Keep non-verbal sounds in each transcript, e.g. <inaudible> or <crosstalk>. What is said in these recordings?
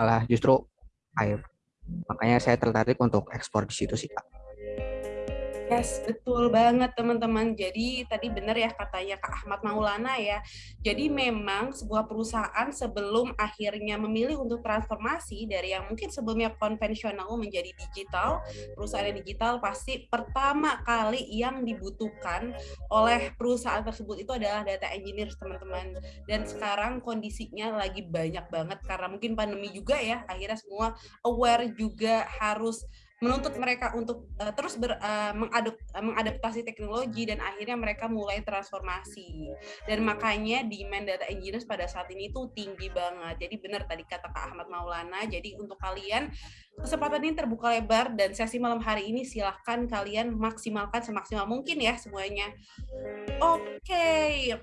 malah justru air. Makanya saya tertarik untuk ekspor di situ sih, Kak. Yes, betul banget teman-teman. Jadi tadi benar ya katanya Kak Ahmad Maulana ya. Jadi memang sebuah perusahaan sebelum akhirnya memilih untuk transformasi dari yang mungkin sebelumnya konvensional menjadi digital, perusahaan digital pasti pertama kali yang dibutuhkan oleh perusahaan tersebut itu adalah data engineer teman-teman. Dan sekarang kondisinya lagi banyak banget karena mungkin pandemi juga ya. Akhirnya semua aware juga harus menuntut mereka untuk uh, terus ber, uh, mengadop, uh, mengadaptasi teknologi dan akhirnya mereka mulai transformasi. Dan makanya demand data engineers pada saat ini tuh tinggi banget. Jadi benar tadi kata Kak Ahmad Maulana jadi untuk kalian kesempatan ini terbuka lebar dan sesi malam hari ini silahkan kalian maksimalkan semaksimal mungkin ya semuanya. Oke okay.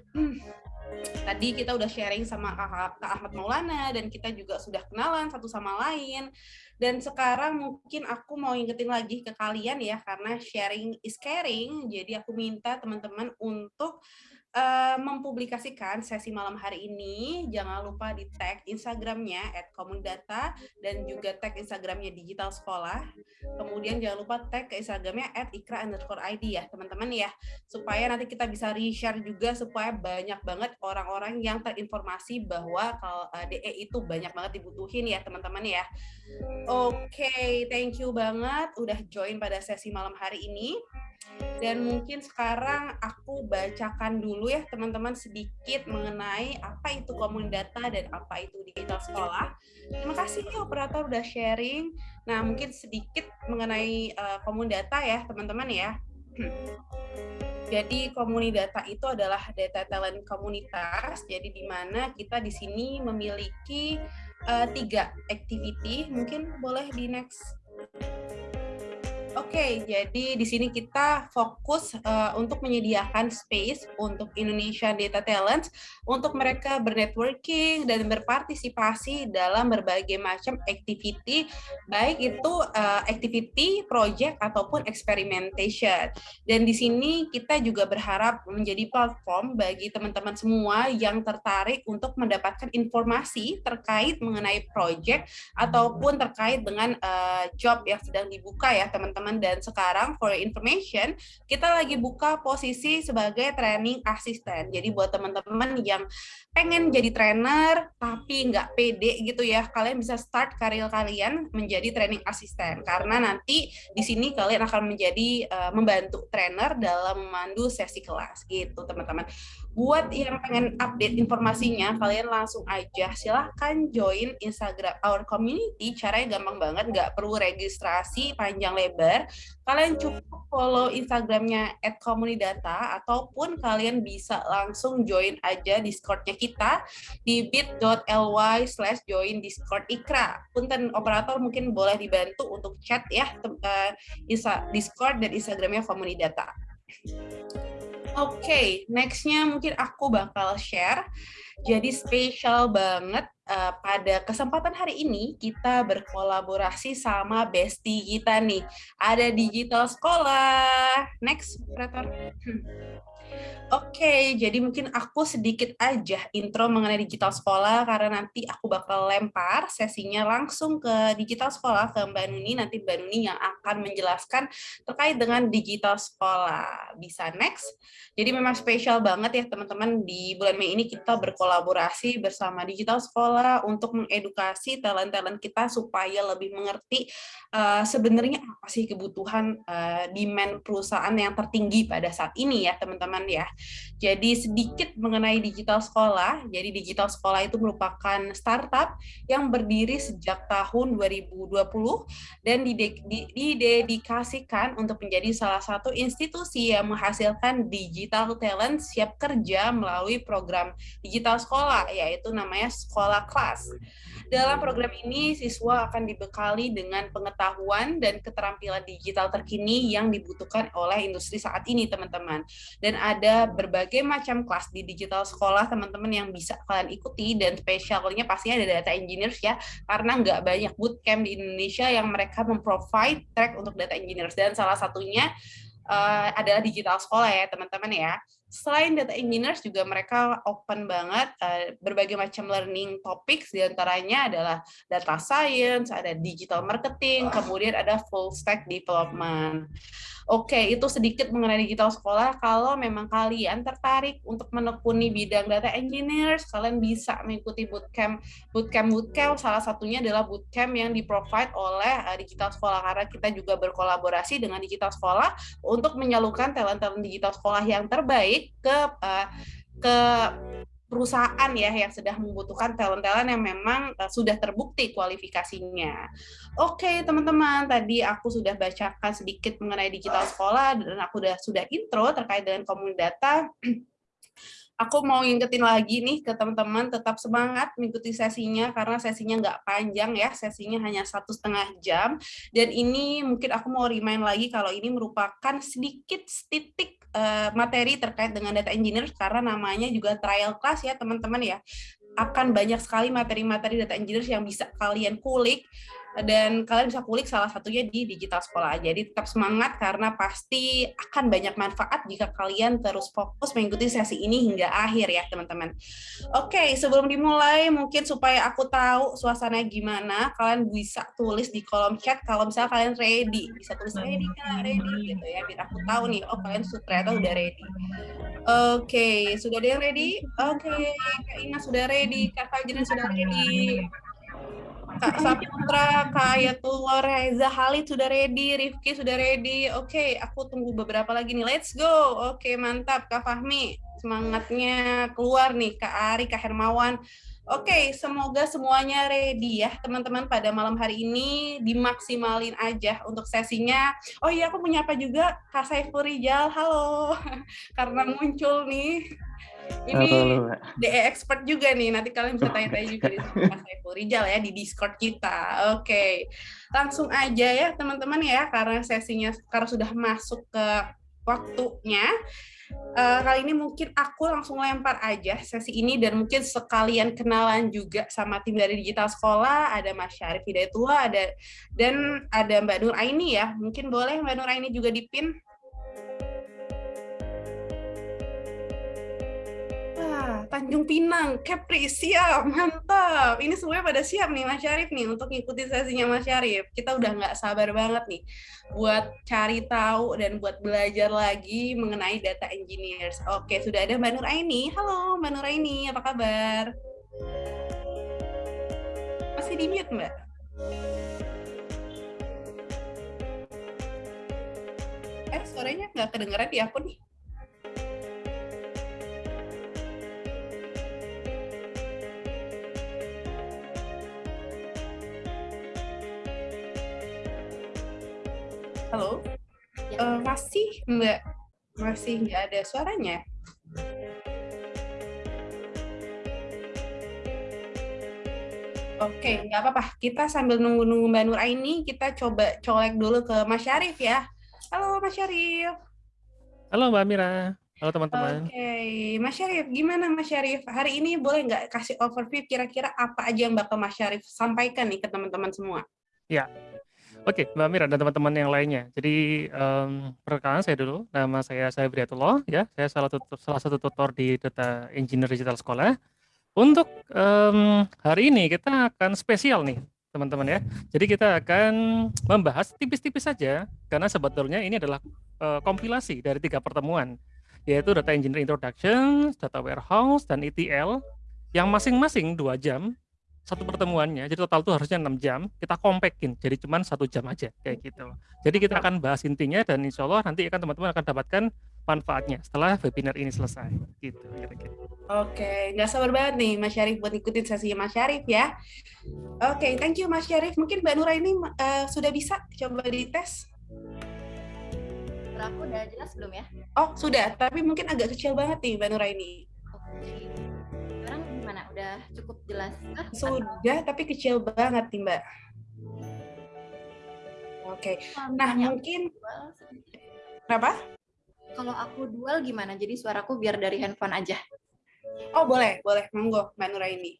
Tadi kita udah sharing sama Kak Ahmad Maulana dan kita juga sudah kenalan satu sama lain. Dan sekarang mungkin aku mau ingetin lagi ke kalian ya, karena sharing is caring, jadi aku minta teman-teman untuk mempublikasikan sesi malam hari ini. Jangan lupa di tag Instagramnya @komundata dan juga tag Instagramnya Digital Sekolah. Kemudian jangan lupa tag ke Instagramnya @ikra underscore ID ya teman-teman ya. Supaya nanti kita bisa reshare juga supaya banyak banget orang-orang yang terinformasi bahwa kalau eh, DE itu banyak banget dibutuhin ya teman-teman ya. Oke, okay, thank you banget udah join pada sesi malam hari ini. Dan mungkin sekarang aku bacakan dulu ya teman-teman sedikit mengenai apa itu komun data dan apa itu digital sekolah. Terima kasih nih operator udah sharing. Nah mungkin sedikit mengenai uh, komun data ya teman-teman ya. <clears throat> Jadi data itu adalah data talent komunitas. Jadi di mana kita di sini memiliki uh, tiga activity. Mungkin boleh di next okay, jadi di sini kita fokus uh, untuk menyediakan space untuk Indonesia Data Talents untuk mereka bernetworking dan berpartisipasi dalam berbagai macam activity, baik itu uh, activity, project ataupun experimentation. Dan di sini kita juga berharap menjadi platform bagi teman-teman semua yang tertarik untuk mendapatkan informasi terkait mengenai project ataupun terkait dengan uh, job yang sedang dibuka ya teman-teman teman-teman dan sekarang for information kita lagi buka posisi sebagai training assistant. Jadi buat teman-teman yang pengen jadi trainer tapi nggak pede gitu ya, kalian bisa start karir kalian menjadi training assistant karena nanti di sini kalian akan menjadi uh, membantu trainer dalam memandu sesi kelas gitu teman-teman. Buat yang pengen update informasinya, kalian langsung aja silahkan join Instagram our community. Caranya gampang banget, nggak perlu registrasi panjang lebar. Kalian cukup follow Instagramnya @komunidata ataupun kalian bisa langsung join aja Discordnya kita di bit.ly slash join Discord Ikra. Punten operator mungkin boleh dibantu untuk chat ya uh, Discord dan Instagramnya Komunidata. Oke, okay, nextnya mungkin aku bakal share. Jadi spesial banget uh, pada kesempatan hari ini kita berkolaborasi sama bestie kita nih. Ada digital sekolah. Next, operator. Hmm. Oke, jadi mungkin aku sedikit aja intro mengenai digital sekolah karena nanti aku bakal lempar sesinya langsung ke digital sekolah ke Mbak Nuni, nanti Mbak Nuni yang akan menjelaskan terkait dengan digital sekolah. Bisa next? Jadi memang spesial banget ya teman-teman di bulan Mei ini kita berkolaborasi bersama digital sekolah untuk mengedukasi talent-talent kita supaya lebih mengerti uh, sebenarnya apa sih kebutuhan uh, demand perusahaan yang tertinggi pada saat ini ya teman-teman ya. Jadi sedikit mengenai digital sekolah. Jadi digital sekolah itu merupakan startup yang berdiri sejak tahun 2020 dan didedikasikan untuk menjadi salah satu institusi yang menghasilkan digital talent siap kerja melalui program digital sekolah yaitu namanya Sekolah Kelas. Dalam program ini siswa akan dibekali dengan pengetahuan dan keterampilan digital terkini yang dibutuhkan oleh industri saat ini teman-teman. Dan ada berbagai macam kelas di digital sekolah teman-teman yang bisa kalian ikuti dan spesialnya pastinya ada data engineers ya karena nggak banyak bootcamp di Indonesia yang mereka memprovide track untuk data engineers dan salah satunya uh, adalah digital sekolah ya teman-teman ya. selain data engineers juga mereka open banget uh, berbagai macam learning topics di antaranya adalah data science, ada digital marketing, kemudian ada full stack development. Oke, itu sedikit mengenai digital sekolah. Kalau memang kalian tertarik untuk menekuni bidang data engineers, kalian bisa mengikuti bootcamp, bootcamp, bootcamp. Salah satunya adalah bootcamp yang di-provide oleh uh, digital sekolah karena kita juga berkolaborasi dengan digital sekolah untuk menyalurkan talent-talent digital sekolah yang terbaik ke uh, ke perusahaan ya yang sudah membutuhkan talent-talent yang memang uh, sudah terbukti kualifikasinya. Oke, teman-teman, tadi aku sudah bacakan sedikit mengenai digital sekolah dan aku sudah sudah intro terkait dengan komunitas data. <clears throat> aku mau ngingetin lagi nih ke teman-teman tetap semangat mengikuti sesinya karena sesinya nggak panjang ya sesinya hanya satu setengah jam dan ini mungkin aku mau remind lagi kalau ini merupakan sedikit titik uh, materi terkait dengan data engineer karena namanya juga trial class ya teman-teman ya. Akan banyak sekali materi-materi data engineer yang bisa kalian kulik dan kalian bisa kulik salah satunya di digital sekolah. Jadi tetap semangat karena pasti akan banyak manfaat jika kalian terus fokus mengikuti sesi ini hingga akhir ya teman-teman. Oke, sebelum dimulai mungkin supaya aku tahu suasana gimana, kalian bisa tulis di kolom chat kalau misalnya kalian ready. Bisa tulis ready kak, ready gitu ya, biar aku tahu nih, oh kalian ternyata udah ready. Oke, sudah ada yang ready? Oke, Kak Ina sudah ready, Kak Fajrin sudah ready. Kak Saputra, Kak Ayatullah Reza Halid sudah ready, Rifki sudah ready. Oke, okay, aku tunggu beberapa lagi nih. Let's go. Oke, okay, mantap Kak Fahmi. Semangatnya keluar nih Kak Ari, Kak Hermawan. Oke, okay, semoga semuanya ready ya teman-teman pada malam hari ini dimaksimalin aja untuk sesinya. Oh iya, aku punya apa juga Kak Saiful Rijal. Halo, <laughs> karena muncul nih ini DE expert juga nih, nanti kalian bisa tanya-tanya <laughs> juga di Mas Saiful Rijal ya di Discord kita. Oke, okay. langsung aja ya teman-teman ya, karena sesinya karena sudah masuk ke waktunya. Uh, kali ini mungkin aku langsung lempar aja sesi ini dan mungkin sekalian kenalan juga sama tim dari digital sekolah ada Mas Syarif Hidayatullah ada dan ada Mbak Nur Aini ya mungkin boleh Mbak Nur Aini juga dipin Tanjung Pinang, Kepri, siap, mantap. Ini semuanya pada siap nih Mas Syarif nih untuk ngikuti sesinya Mas Syarif. Kita udah nggak sabar banget nih buat cari tahu dan buat belajar lagi mengenai data engineers. Oke, sudah ada Mbak Nur Aini. Halo Mbak Nur Aini, apa kabar? Masih di mute Mbak? Eh, suaranya nggak kedengeran di aku nih. Halo? Ya. Uh, masih Mbak? Masih nggak ada suaranya? Oke, nggak apa-apa. Kita sambil nunggu-nunggu Mbak Nur ini, kita coba colek dulu ke Mas Syarif ya. Halo Mas Syarif. Halo Mbak Mira. Halo teman-teman. Oke, okay. Mas Syarif, gimana Mas Syarif? Hari ini boleh nggak kasih overview kira-kira apa aja yang bakal Mas Syarif sampaikan nih ke teman-teman semua? Ya, Oke, Mbak Mira dan teman-teman yang lainnya. Jadi um, perkenalkan saya dulu, nama saya saya Briatullah, ya. Saya salah satu salah satu tutor di Data Engineer Digital Sekolah. Untuk um, hari ini kita akan spesial nih, teman-teman ya. Jadi kita akan membahas tipis-tipis saja, karena sebetulnya ini adalah uh, kompilasi dari tiga pertemuan, yaitu Data Engineer Introduction, Data Warehouse, dan ETL, yang masing-masing dua jam satu pertemuannya, jadi total tuh harusnya 6 jam, kita kompactin, jadi cuma satu jam aja, kayak gitu. Jadi kita akan bahas intinya dan insya Allah nanti akan teman-teman akan dapatkan manfaatnya setelah webinar ini selesai, gitu kira-kira. Oke, nggak sabar banget nih Mas Syarif buat ikutin sesinya Mas Syarif ya. Oke, thank you Mas Syarif. Mungkin Mbak Nura ini uh, sudah bisa coba dites? Aku udah jelas belum ya? Oh, sudah, tapi mungkin agak kecil banget nih Mbak Nura ini. Oke gimana? Udah cukup jelas? Kah? Sudah, tapi kecil banget nih Mbak. Oke, okay. nah mungkin kenapa? Kalau aku dual gimana? Jadi suaraku biar dari handphone aja. Oh boleh, boleh, monggo Mbak Nura ini.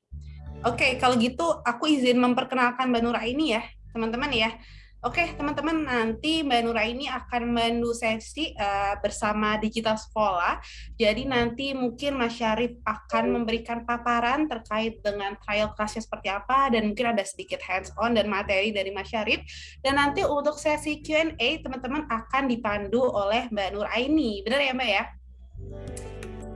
Oke, okay, kalau gitu aku izin memperkenalkan Mbak Nura ini ya, teman-teman ya. Oke, teman-teman, nanti Mbak Nura ini akan menuju sesi uh, bersama Digital Sekolah. Jadi nanti mungkin Mas Syarif akan memberikan paparan terkait dengan trial class seperti apa, dan mungkin ada sedikit hands-on dan materi dari Mas Syarif. Dan nanti untuk sesi Q&A, teman-teman akan dipandu oleh Mbak Nur Aini. Benar ya, Mbak ya?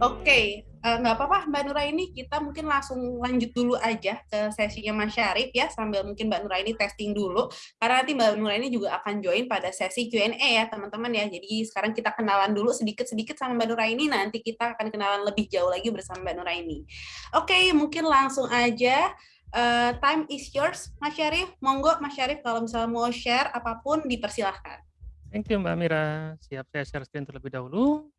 Oke, Eh, nggak apa-apa Mbak Nura ini kita mungkin langsung lanjut dulu aja ke sesinya Mas Syarif ya sambil mungkin Mbak Nura ini testing dulu. Karena nanti Mbak Nura ini juga akan join pada sesi Q&A ya teman-teman ya. Jadi sekarang kita kenalan dulu sedikit-sedikit sama Mbak Nura ini nanti kita akan kenalan lebih jauh lagi bersama Mbak Nura ini. Oke mungkin langsung aja uh, time is yours Mas Syarif. Monggo Mas Syarif kalau misalnya mau share apa pun dipersilahkan. Thank you Mbak Mira. Siap saya share screen terlebih dahulu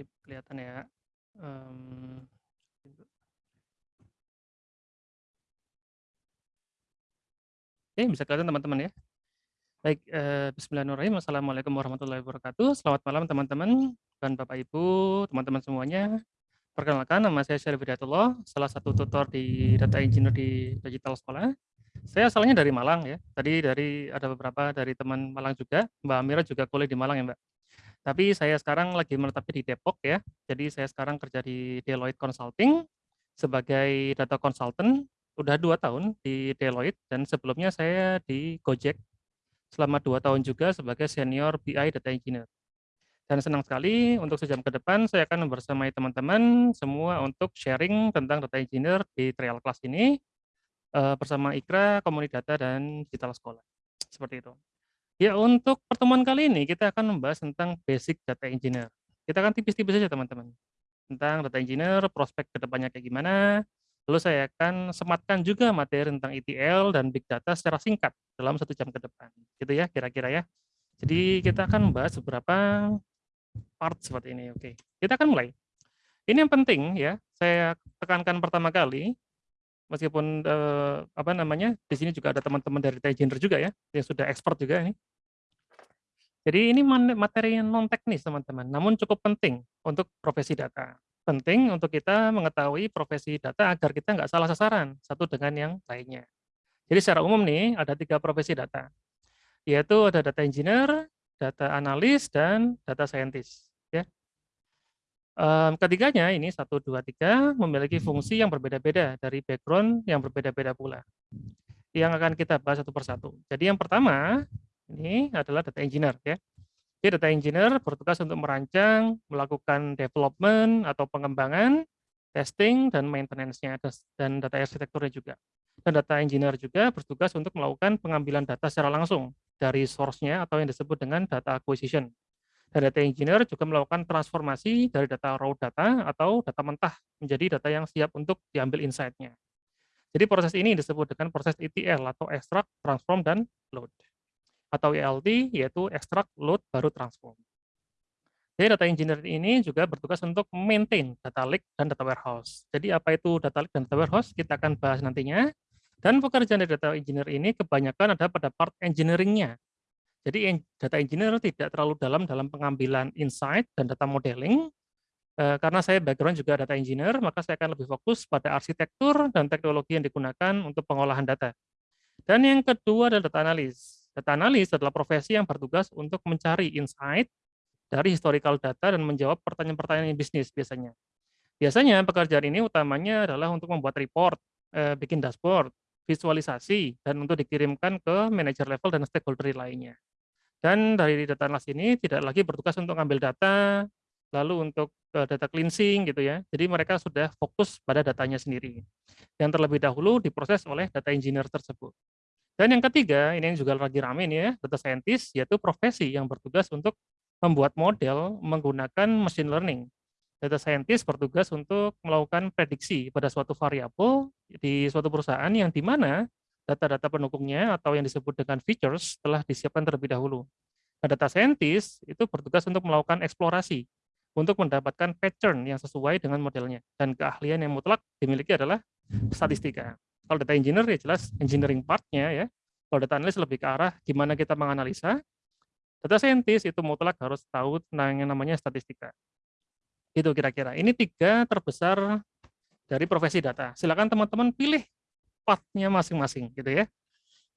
Sip, kelihatan ya. Um, Oke, bisa kelihatan teman-teman ya. Baik, eh, Bismillahirrahmanirrahim. Assalamualaikum warahmatullahi wabarakatuh. Selamat malam teman-teman dan Bapak Ibu, teman-teman semuanya. Perkenalkan, nama saya Syarif Hidayatullah, salah satu tutor di Data Engineer di Digital Sekolah. Saya asalnya dari Malang ya. Tadi dari ada beberapa dari teman Malang juga. Mbak Amira juga kuliah di Malang ya, Mbak. Tapi saya sekarang lagi menetapnya di Depok ya. Jadi saya sekarang kerja di Deloitte Consulting sebagai data consultant. Udah dua tahun di Deloitte dan sebelumnya saya di Gojek selama dua tahun juga sebagai senior BI data engineer. Dan senang sekali untuk sejam ke depan saya akan bersamai teman-teman semua untuk sharing tentang data engineer di trial class ini eh, bersama Ikra, Komunitas Data, dan Digital Sekolah. Seperti itu. Ya, untuk pertemuan kali ini kita akan membahas tentang basic data engineer. Kita akan tipis-tipis saja teman-teman. Tentang data engineer, prospek ke depannya kayak gimana. Lalu saya akan sematkan juga materi tentang ETL dan big data secara singkat dalam satu jam ke depan. Gitu ya, kira-kira ya. Jadi kita akan membahas beberapa part seperti ini. Oke, kita akan mulai. Ini yang penting ya, saya tekankan pertama kali, meskipun eh, apa namanya di sini juga ada teman-teman dari engineer juga ya yang sudah expert juga ini jadi ini materi yang non teknis teman-teman namun cukup penting untuk profesi data penting untuk kita mengetahui profesi data agar kita nggak salah sasaran satu dengan yang lainnya jadi secara umum nih ada tiga profesi data yaitu ada data engineer data analis dan data scientist ya ketiganya ini satu dua tiga memiliki fungsi yang berbeda-beda dari background yang berbeda-beda pula. Yang akan kita bahas satu persatu. Jadi yang pertama ini adalah data engineer ya. Jadi data engineer bertugas untuk merancang, melakukan development atau pengembangan, testing dan maintenance-nya dan data arsitekturnya juga. Dan data engineer juga bertugas untuk melakukan pengambilan data secara langsung dari source-nya atau yang disebut dengan data acquisition dan data engineer juga melakukan transformasi dari data raw data atau data mentah menjadi data yang siap untuk diambil insight-nya. Jadi proses ini disebut dengan proses ETL atau extract, transform, dan load. Atau ELT yaitu extract, load, baru transform. Jadi data engineer ini juga bertugas untuk maintain data lake dan data warehouse. Jadi apa itu data lake dan data warehouse kita akan bahas nantinya. Dan pekerjaan dari data engineer ini kebanyakan ada pada part engineering-nya, jadi data engineer tidak terlalu dalam dalam pengambilan insight dan data modeling, eh, karena saya background juga data engineer, maka saya akan lebih fokus pada arsitektur dan teknologi yang digunakan untuk pengolahan data. Dan yang kedua adalah data analis. Data analis adalah profesi yang bertugas untuk mencari insight dari historical data dan menjawab pertanyaan-pertanyaan bisnis biasanya. Biasanya pekerjaan ini utamanya adalah untuk membuat report, eh, bikin dashboard, visualisasi, dan untuk dikirimkan ke manager level dan stakeholder lainnya. Dan dari data analis ini tidak lagi bertugas untuk ambil data, lalu untuk uh, data cleansing gitu ya. Jadi mereka sudah fokus pada datanya sendiri. Yang terlebih dahulu diproses oleh data engineer tersebut. Dan yang ketiga, ini yang juga lagi rame nih ya, data scientist, yaitu profesi yang bertugas untuk membuat model menggunakan machine learning. Data scientist bertugas untuk melakukan prediksi pada suatu variabel di suatu perusahaan yang di mana data-data pendukungnya atau yang disebut dengan features telah disiapkan terlebih dahulu. Nah, data scientist itu bertugas untuk melakukan eksplorasi untuk mendapatkan pattern yang sesuai dengan modelnya dan keahlian yang mutlak dimiliki adalah statistika. Kalau data engineer ya jelas engineering part-nya ya. Kalau data analis lebih ke arah gimana kita menganalisa. Data scientist itu mutlak harus tahu tentang yang namanya statistika. Gitu kira-kira. Ini tiga terbesar dari profesi data. Silakan teman-teman pilih part-nya masing-masing gitu ya.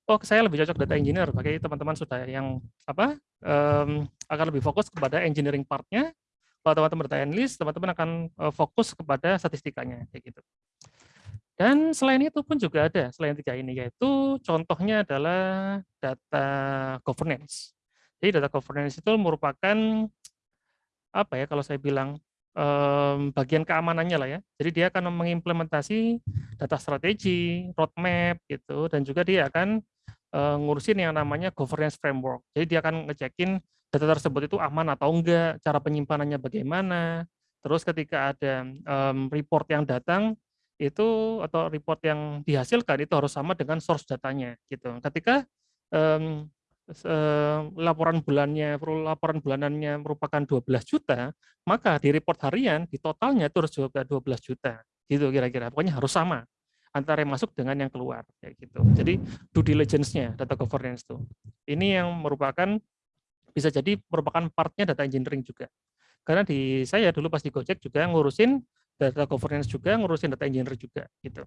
Oh, saya lebih cocok data engineer bagi teman-teman sudah yang apa um, akan lebih fokus kepada engineering part-nya. Kalau teman-teman data analyst, teman-teman akan uh, fokus kepada statistikanya kayak gitu. Dan selain itu pun juga ada, selain tiga ini, yaitu contohnya adalah data governance. Jadi data governance itu merupakan, apa ya kalau saya bilang, bagian keamanannya lah ya. Jadi dia akan mengimplementasi data strategi, roadmap gitu, dan juga dia akan ngurusin yang namanya governance framework. Jadi dia akan ngecekin data tersebut itu aman atau enggak, cara penyimpanannya bagaimana, terus ketika ada report yang datang, itu atau report yang dihasilkan itu harus sama dengan source datanya gitu. Ketika um, laporan bulannya laporan bulanannya merupakan 12 juta, maka di report harian di totalnya itu harus juga 12 juta. Gitu kira-kira. Pokoknya harus sama antara yang masuk dengan yang keluar kayak gitu. Jadi due diligence-nya data governance itu. Ini yang merupakan bisa jadi merupakan partnya data engineering juga. Karena di saya dulu pas di Gojek juga ngurusin data governance juga, ngurusin data engineer juga gitu.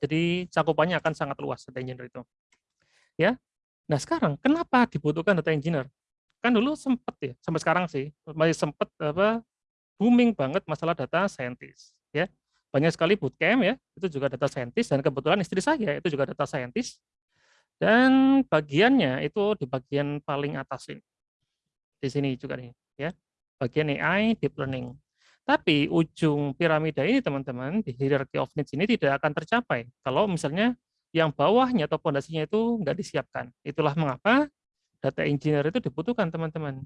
Jadi cakupannya akan sangat luas data engineer itu. Ya. Nah, sekarang kenapa dibutuhkan data engineer? Kan dulu sempat ya, sampai sekarang sih masih sempat apa booming banget masalah data scientist ya. Banyak sekali bootcamp ya, itu juga data scientist dan kebetulan istri saya itu juga data scientist. Dan bagiannya itu di bagian paling atas ini. Di sini juga nih ya. Bagian AI deep learning. Tapi ujung piramida ini teman-teman di hierarchy of needs ini tidak akan tercapai kalau misalnya yang bawahnya atau fondasinya itu nggak disiapkan. Itulah mengapa data engineer itu dibutuhkan teman-teman.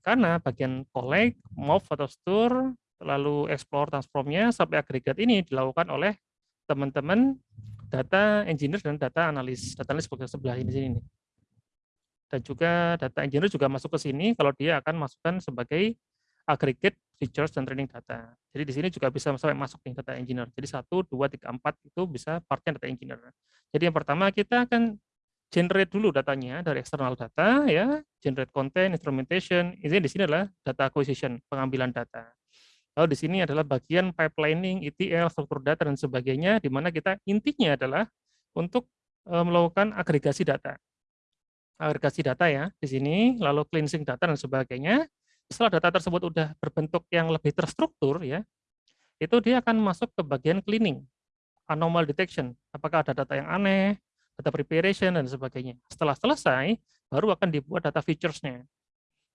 Karena bagian collect, move atau store, lalu explore, transformnya sampai agregat ini dilakukan oleh teman-teman data engineer dan data analis. Data analis bagian sebelah ini sini. Dan juga data engineer juga masuk ke sini kalau dia akan masukkan sebagai aggregate features dan training data. Jadi di sini juga bisa sampai masuk nih data engineer. Jadi satu, dua, tiga, empat itu bisa partnya data engineer. Jadi yang pertama kita akan generate dulu datanya dari external data ya, generate content, instrumentation. Ini di sini adalah data acquisition, pengambilan data. Lalu di sini adalah bagian pipelining, ETL, struktur data dan sebagainya, di mana kita intinya adalah untuk melakukan agregasi data. Agregasi data ya di sini, lalu cleansing data dan sebagainya setelah data tersebut sudah berbentuk yang lebih terstruktur ya, itu dia akan masuk ke bagian cleaning, anomal detection, apakah ada data yang aneh, data preparation dan sebagainya. Setelah selesai, baru akan dibuat data features-nya.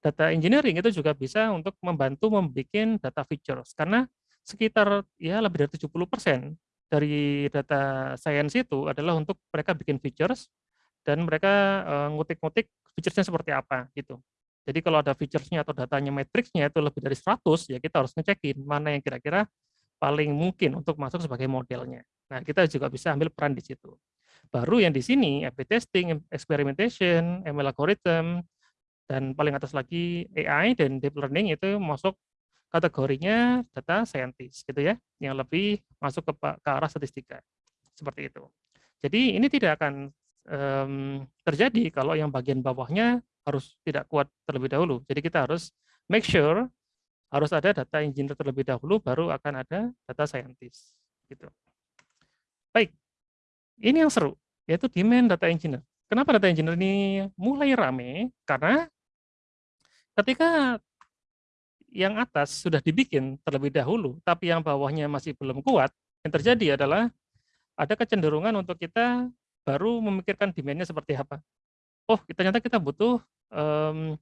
Data engineering itu juga bisa untuk membantu membuat data features karena sekitar ya lebih dari 70% dari data science itu adalah untuk mereka bikin features dan mereka eh, ngutik-ngutik features-nya seperti apa gitu. Jadi kalau ada features-nya atau datanya matriksnya itu lebih dari 100, ya kita harus ngecekin mana yang kira-kira paling mungkin untuk masuk sebagai modelnya. Nah, kita juga bisa ambil peran di situ. Baru yang di sini, A/B testing, experimentation, ML algorithm, dan paling atas lagi AI dan deep learning itu masuk kategorinya data scientist gitu ya, yang lebih masuk ke, ke arah statistika. Seperti itu. Jadi ini tidak akan um, terjadi kalau yang bagian bawahnya harus tidak kuat terlebih dahulu. Jadi kita harus make sure harus ada data engineer terlebih dahulu, baru akan ada data scientist. Gitu. Baik, ini yang seru, yaitu demand data engineer. Kenapa data engineer ini mulai rame? Karena ketika yang atas sudah dibikin terlebih dahulu, tapi yang bawahnya masih belum kuat, yang terjadi adalah ada kecenderungan untuk kita baru memikirkan demand-nya seperti apa. Oh, ternyata kita butuh um,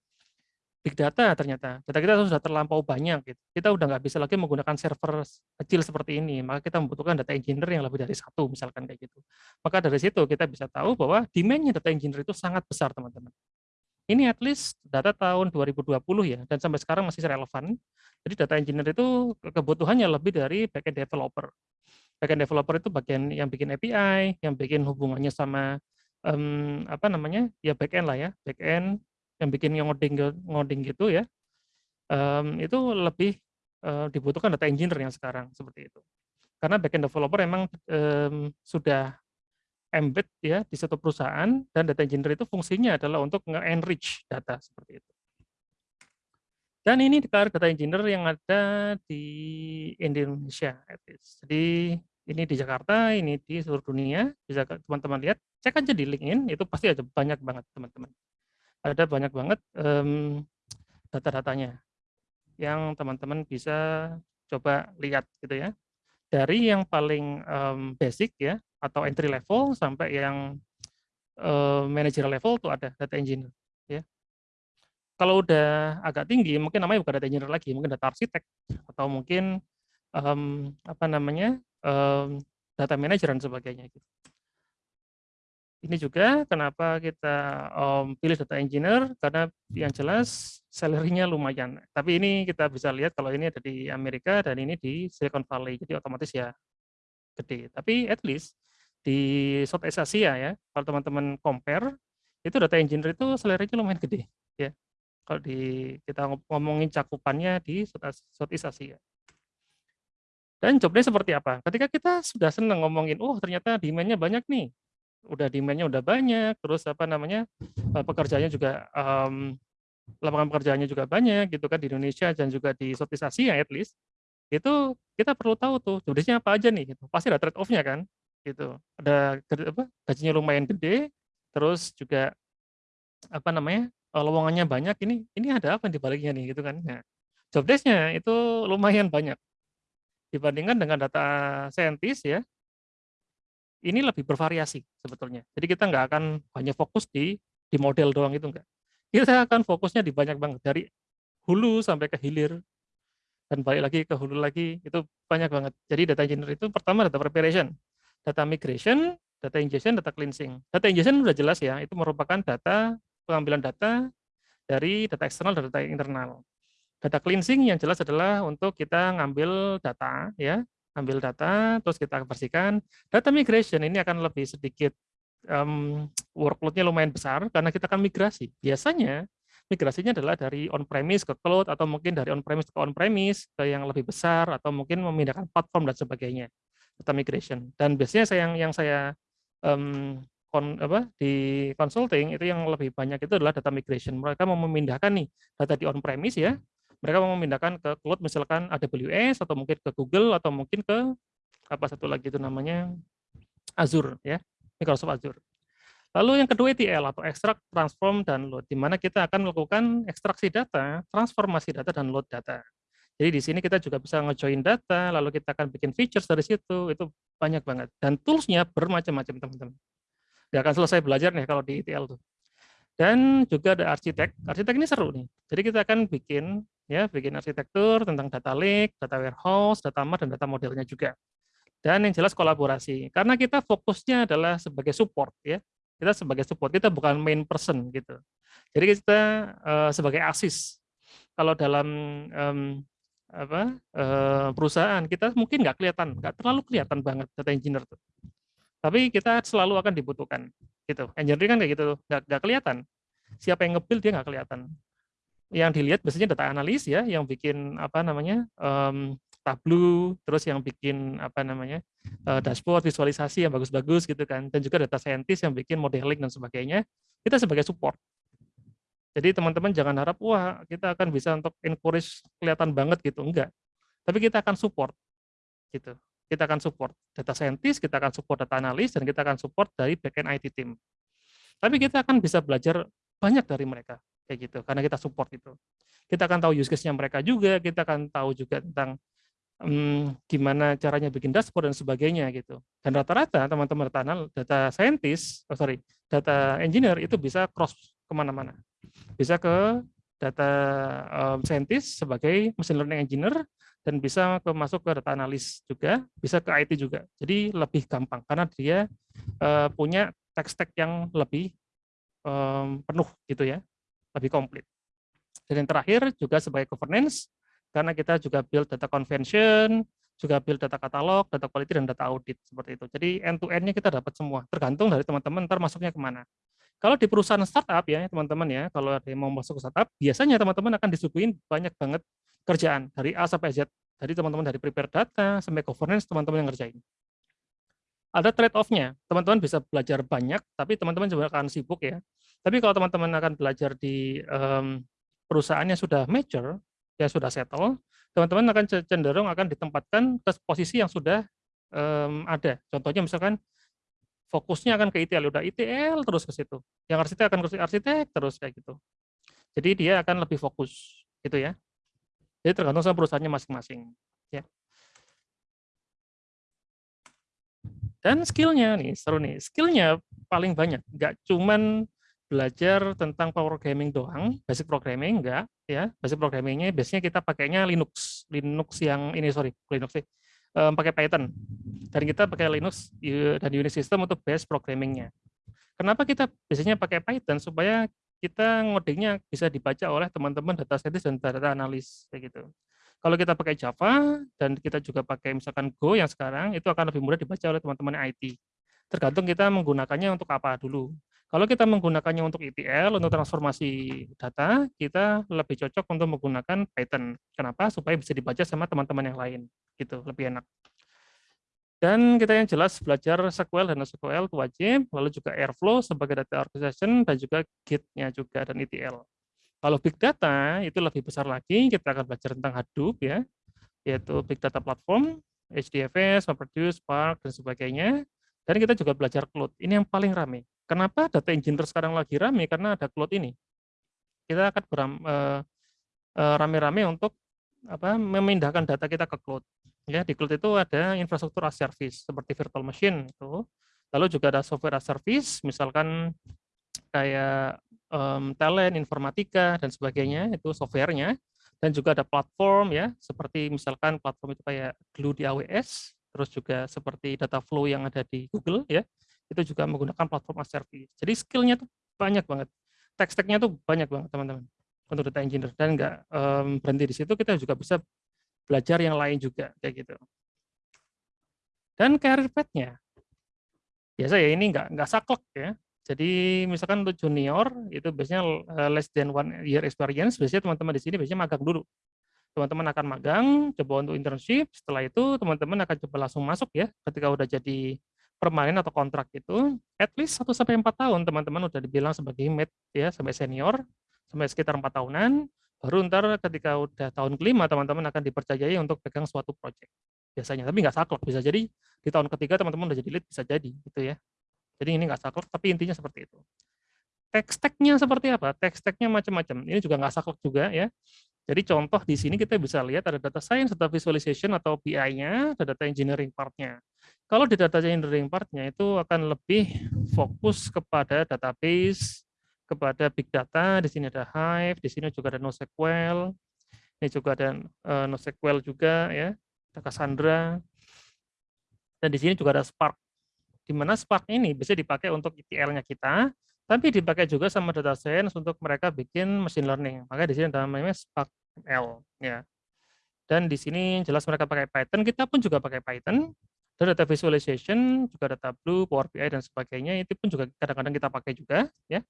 big data ternyata. Data kita sudah terlampau banyak gitu. kita udah nggak bisa lagi menggunakan server kecil seperti ini. Maka kita membutuhkan data engineer yang lebih dari satu misalkan kayak gitu. Maka dari situ kita bisa tahu bahwa demandnya data engineer itu sangat besar teman-teman. Ini at least data tahun 2020 ya dan sampai sekarang masih relevan. Jadi data engineer itu kebutuhannya lebih dari backend developer. Backend developer itu bagian yang bikin API yang bikin hubungannya sama um, apa namanya? Ya backend lah ya backend yang bikin ngoding ngoding gitu ya um, itu lebih uh, dibutuhkan data engineer yang sekarang seperti itu karena backend developer memang um, sudah embed ya di satu perusahaan dan data engineer itu fungsinya adalah untuk nge-enrich data seperti itu. Dan ini karir data engineer yang ada di Indonesia. Jadi ini di Jakarta, ini di seluruh dunia. Bisa teman-teman lihat, cek aja di LinkedIn, itu pasti ada banyak banget teman-teman. Ada banyak banget em, data-datanya yang teman-teman bisa coba lihat gitu ya. Dari yang paling em, basic ya, atau entry level sampai yang eh, manager level tuh ada data engineer ya. Kalau udah agak tinggi mungkin namanya bukan data engineer lagi, mungkin data arsitek atau mungkin em, apa namanya em, data manager dan sebagainya. Gitu. Ini juga kenapa kita em, pilih data engineer karena yang jelas salary-nya lumayan. Tapi ini kita bisa lihat kalau ini ada di Amerika dan ini di Silicon Valley, jadi otomatis ya gede. Tapi at least di Southeast Asia ya, kalau teman-teman compare, itu data engineer itu salary-nya lumayan gede ya. Kalau di kita ngomongin cakupannya di Southeast Asia. Dan jobnya seperti apa? Ketika kita sudah senang ngomongin, oh ternyata demand-nya banyak nih, udah demand-nya udah banyak, terus apa namanya eh, pekerjaannya juga em, lapangan pekerjaannya juga banyak gitu kan di Indonesia dan juga di Southeast Asia at least itu kita perlu tahu tuh jobdesknya apa aja nih gitu. Pasti ada trade off-nya kan gitu. Ada apa gajinya lumayan gede, terus juga apa namanya eh, lowongannya banyak ini ini ada apa di baliknya nih gitu kan. Nah, job itu lumayan banyak dibandingkan dengan data scientist ya. Ini lebih bervariasi sebetulnya. Jadi kita nggak akan hanya fokus di di model doang itu enggak. Kita akan fokusnya di banyak banget dari hulu sampai ke hilir dan balik lagi ke hulu lagi itu banyak banget. Jadi data engineer itu pertama data preparation, data migration, data ingestion, data cleansing. Data ingestion sudah jelas ya, itu merupakan data pengambilan data dari data eksternal dan data internal. Data cleansing yang jelas adalah untuk kita ngambil data ya, ambil data terus kita bersihkan. Data migration ini akan lebih sedikit um, workload-nya lumayan besar karena kita akan migrasi. Biasanya migrasinya adalah dari on-premise ke cloud atau mungkin dari on-premise ke on-premise ke yang lebih besar atau mungkin memindahkan platform dan sebagainya. Data migration. Dan biasanya saya yang yang saya um, kon, apa, di consulting itu yang lebih banyak itu adalah data migration. Mereka mau memindahkan nih data di on-premise ya, mereka mau memindahkan ke cloud misalkan AWS atau mungkin ke Google atau mungkin ke apa satu lagi itu namanya Azure ya, Microsoft Azure. Lalu yang kedua ETL atau extract, transform, dan load, di mana kita akan melakukan ekstraksi data, transformasi data, dan load data. Jadi di sini kita juga bisa ngejoin data, lalu kita akan bikin features dari situ, itu banyak banget. Dan tools-nya bermacam-macam teman-teman. Gak akan selesai belajar nih kalau di ETL tuh. Dan juga ada arsitek. Arsitek ini seru nih. Jadi kita akan bikin ya bikin arsitektur tentang data lake, data warehouse, data mart, dan data modelnya juga. Dan yang jelas kolaborasi. Karena kita fokusnya adalah sebagai support ya. Kita sebagai support, kita bukan main person gitu. Jadi kita uh, sebagai asis. Kalau dalam um, apa uh, perusahaan kita mungkin nggak kelihatan, nggak terlalu kelihatan banget data engineer tuh. Tapi kita selalu akan dibutuhkan gitu. Engineering kan kayak gitu, nggak, kelihatan. Siapa yang nge-build dia nggak kelihatan. Yang dilihat biasanya data analis ya, yang bikin apa namanya um, terus yang bikin apa namanya uh, dashboard, visualisasi yang bagus-bagus gitu kan, dan juga data scientist yang bikin modeling dan sebagainya. Kita sebagai support. Jadi teman-teman jangan harap wah kita akan bisa untuk encourage kelihatan banget gitu, enggak. Tapi kita akan support gitu. Kita akan support data scientist, kita akan support data analis, dan kita akan support dari backend IT team. Tapi kita akan bisa belajar banyak dari mereka kayak gitu karena kita support itu. Kita akan tahu use case-nya mereka juga, kita akan tahu juga tentang hmm, gimana caranya bikin dashboard dan sebagainya gitu. Dan rata-rata teman-teman data, data scientist, oh sorry, data engineer itu bisa cross ke mana-mana. Bisa ke data um, scientist sebagai machine learning engineer dan bisa ke masuk ke data analis juga, bisa ke IT juga. Jadi lebih gampang karena dia uh, punya tech stack yang lebih um, penuh gitu ya, lebih komplit. Dan yang terakhir juga sebagai governance, karena kita juga build data convention, juga build data katalog, data quality, dan data audit seperti itu. Jadi end-to-end-nya kita dapat semua, tergantung dari teman-teman ntar masuknya ke mana. Kalau di perusahaan startup ya teman-teman ya, kalau ada yang mau masuk startup, biasanya teman-teman akan disuguhin banyak banget kerjaan dari A sampai Z. Dari teman-teman dari prepare data sampai governance teman-teman yang ngerjain. Ada trade off-nya, teman-teman bisa belajar banyak, tapi teman-teman juga akan sibuk ya. Tapi kalau teman-teman akan belajar di um, perusahaan yang sudah mature, ya sudah settle, teman-teman akan cenderung akan ditempatkan ke posisi yang sudah um, ada. Contohnya misalkan fokusnya akan ke ITL, udah ITL terus ke situ. Yang arsitek akan ke arsitek terus kayak gitu. Jadi dia akan lebih fokus gitu ya. Jadi tergantung sama perusahaannya masing-masing. Ya. Dan skillnya nih, seru nih. Skillnya paling banyak. Nggak cuman belajar tentang power gaming doang, basic programming enggak ya. Basic programmingnya biasanya kita pakainya Linux. Linux yang ini sorry, Linux sih um, pakai Python. Dan kita pakai Linux dan Unix system untuk base programmingnya. Kenapa kita biasanya pakai Python? Supaya kita ngodingnya bisa dibaca oleh teman-teman data scientist dan data analis kayak gitu. Kalau kita pakai Java dan kita juga pakai misalkan Go yang sekarang itu akan lebih mudah dibaca oleh teman-teman IT. Tergantung kita menggunakannya untuk apa dulu. Kalau kita menggunakannya untuk ETL, untuk transformasi data, kita lebih cocok untuk menggunakan Python. Kenapa? Supaya bisa dibaca sama teman-teman yang lain. gitu Lebih enak. Dan kita yang jelas belajar SQL dan SQL itu wajib, lalu juga Airflow sebagai data orchestration, dan juga Git-nya juga, dan ETL. Kalau Big Data, itu lebih besar lagi, kita akan belajar tentang Hadoop, ya, yaitu Big Data Platform, HDFS, MapReduce, Spark, dan sebagainya. Dan kita juga belajar Cloud. Ini yang paling ramai. Kenapa data engineer sekarang lagi ramai? Karena ada Cloud ini. Kita akan uh, uh, rame-rame untuk apa, memindahkan data kita ke Cloud. Ya, di Cloud itu ada infrastruktur as service seperti virtual machine itu. Lalu juga ada software as service, misalkan kayak um, talent, informatika dan sebagainya itu softwarenya. Dan juga ada platform ya, seperti misalkan platform itu kayak Glue di AWS, terus juga seperti data flow yang ada di Google ya itu juga menggunakan platform as service. Jadi skillnya tuh banyak banget. Tech stacknya tuh banyak banget teman-teman untuk data engineer. Dan nggak um, berhenti di situ kita juga bisa belajar yang lain juga kayak gitu. Dan career path-nya biasa ya ini nggak nggak saklek ya. Jadi misalkan untuk junior itu biasanya eh, less than one year experience biasanya teman-teman di sini biasanya magang dulu. Teman-teman akan magang, coba untuk internship, setelah itu teman-teman akan coba langsung masuk ya, ketika udah jadi permanen atau kontrak itu, at least 1 sampai 4 tahun teman-teman udah dibilang sebagai mid ya, sampai senior, sampai sekitar 4 tahunan, baru ntar ketika udah tahun kelima teman-teman akan dipercayai untuk pegang suatu project biasanya, tapi nggak saklek, bisa jadi di tahun ketiga teman-teman udah jadi lead, bisa jadi gitu ya. Jadi ini nggak saklek, tapi intinya seperti itu. Tech stack-nya seperti apa? Tech stack-nya macam-macam. Ini juga nggak saklek juga ya. Jadi contoh di sini kita bisa lihat ada data science, data visualization atau BI-nya, ada data engineering part-nya. Kalau di data engineering part-nya itu akan lebih fokus kepada database, kepada big data, di sini ada Hive, di sini juga ada NoSQL, ini juga ada uh, NoSQL juga ya, ada Cassandra, dan di sini juga ada Spark. Di mana Spark ini bisa dipakai untuk ETL-nya kita, tapi dipakai juga sama data science untuk mereka bikin machine learning. Maka di sini ada namanya Spark ML ya. Dan di sini jelas mereka pakai Python, kita pun juga pakai Python. Dan data visualization juga data Tableau, Power BI dan sebagainya itu pun juga kadang-kadang kita pakai juga ya.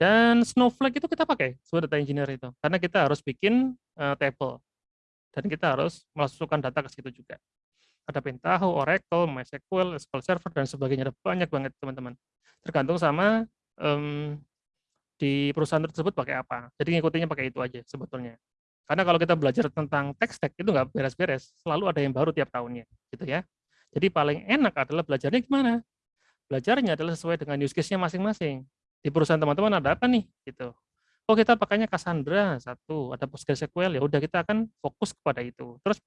Dan Snowflake itu kita pakai sebagai data engineer itu karena kita harus bikin uh, table dan kita harus memasukkan data ke situ juga. Ada Pentaho, Oracle, MySQL, SQL Server dan sebagainya ada banyak banget teman-teman. Tergantung sama um, di perusahaan tersebut pakai apa. Jadi ngikutinnya pakai itu aja sebetulnya. Karena kalau kita belajar tentang tech stack itu nggak beres-beres, selalu ada yang baru tiap tahunnya, gitu ya. Jadi paling enak adalah belajarnya gimana? Belajarnya adalah sesuai dengan use case-nya masing-masing. Di perusahaan teman-teman ada apa nih, gitu. Oh kita pakainya Cassandra satu, ada PostgreSQL ya udah kita akan fokus kepada itu. Terus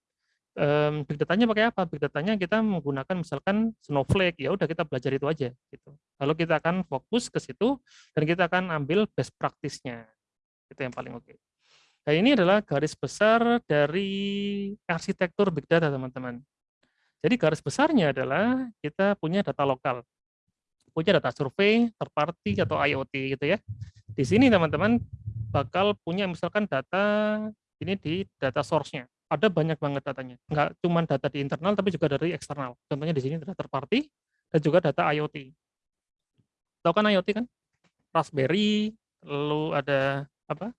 um, big datanya pakai apa? Big datanya kita menggunakan misalkan Snowflake, ya udah kita belajar itu aja gitu. Lalu kita akan fokus ke situ dan kita akan ambil best practice-nya. Itu yang paling oke. Okay. Nah, ini adalah garis besar dari arsitektur big data, teman-teman. Jadi garis besarnya adalah kita punya data lokal. Punya data survei, third party atau IoT gitu ya. Di sini teman-teman bakal punya misalkan data ini di data source-nya ada banyak banget datanya. Enggak cuma data di internal, tapi juga dari eksternal. Contohnya di sini data third party, dan juga data IoT. Tahu kan IoT kan? Raspberry, lalu ada apa?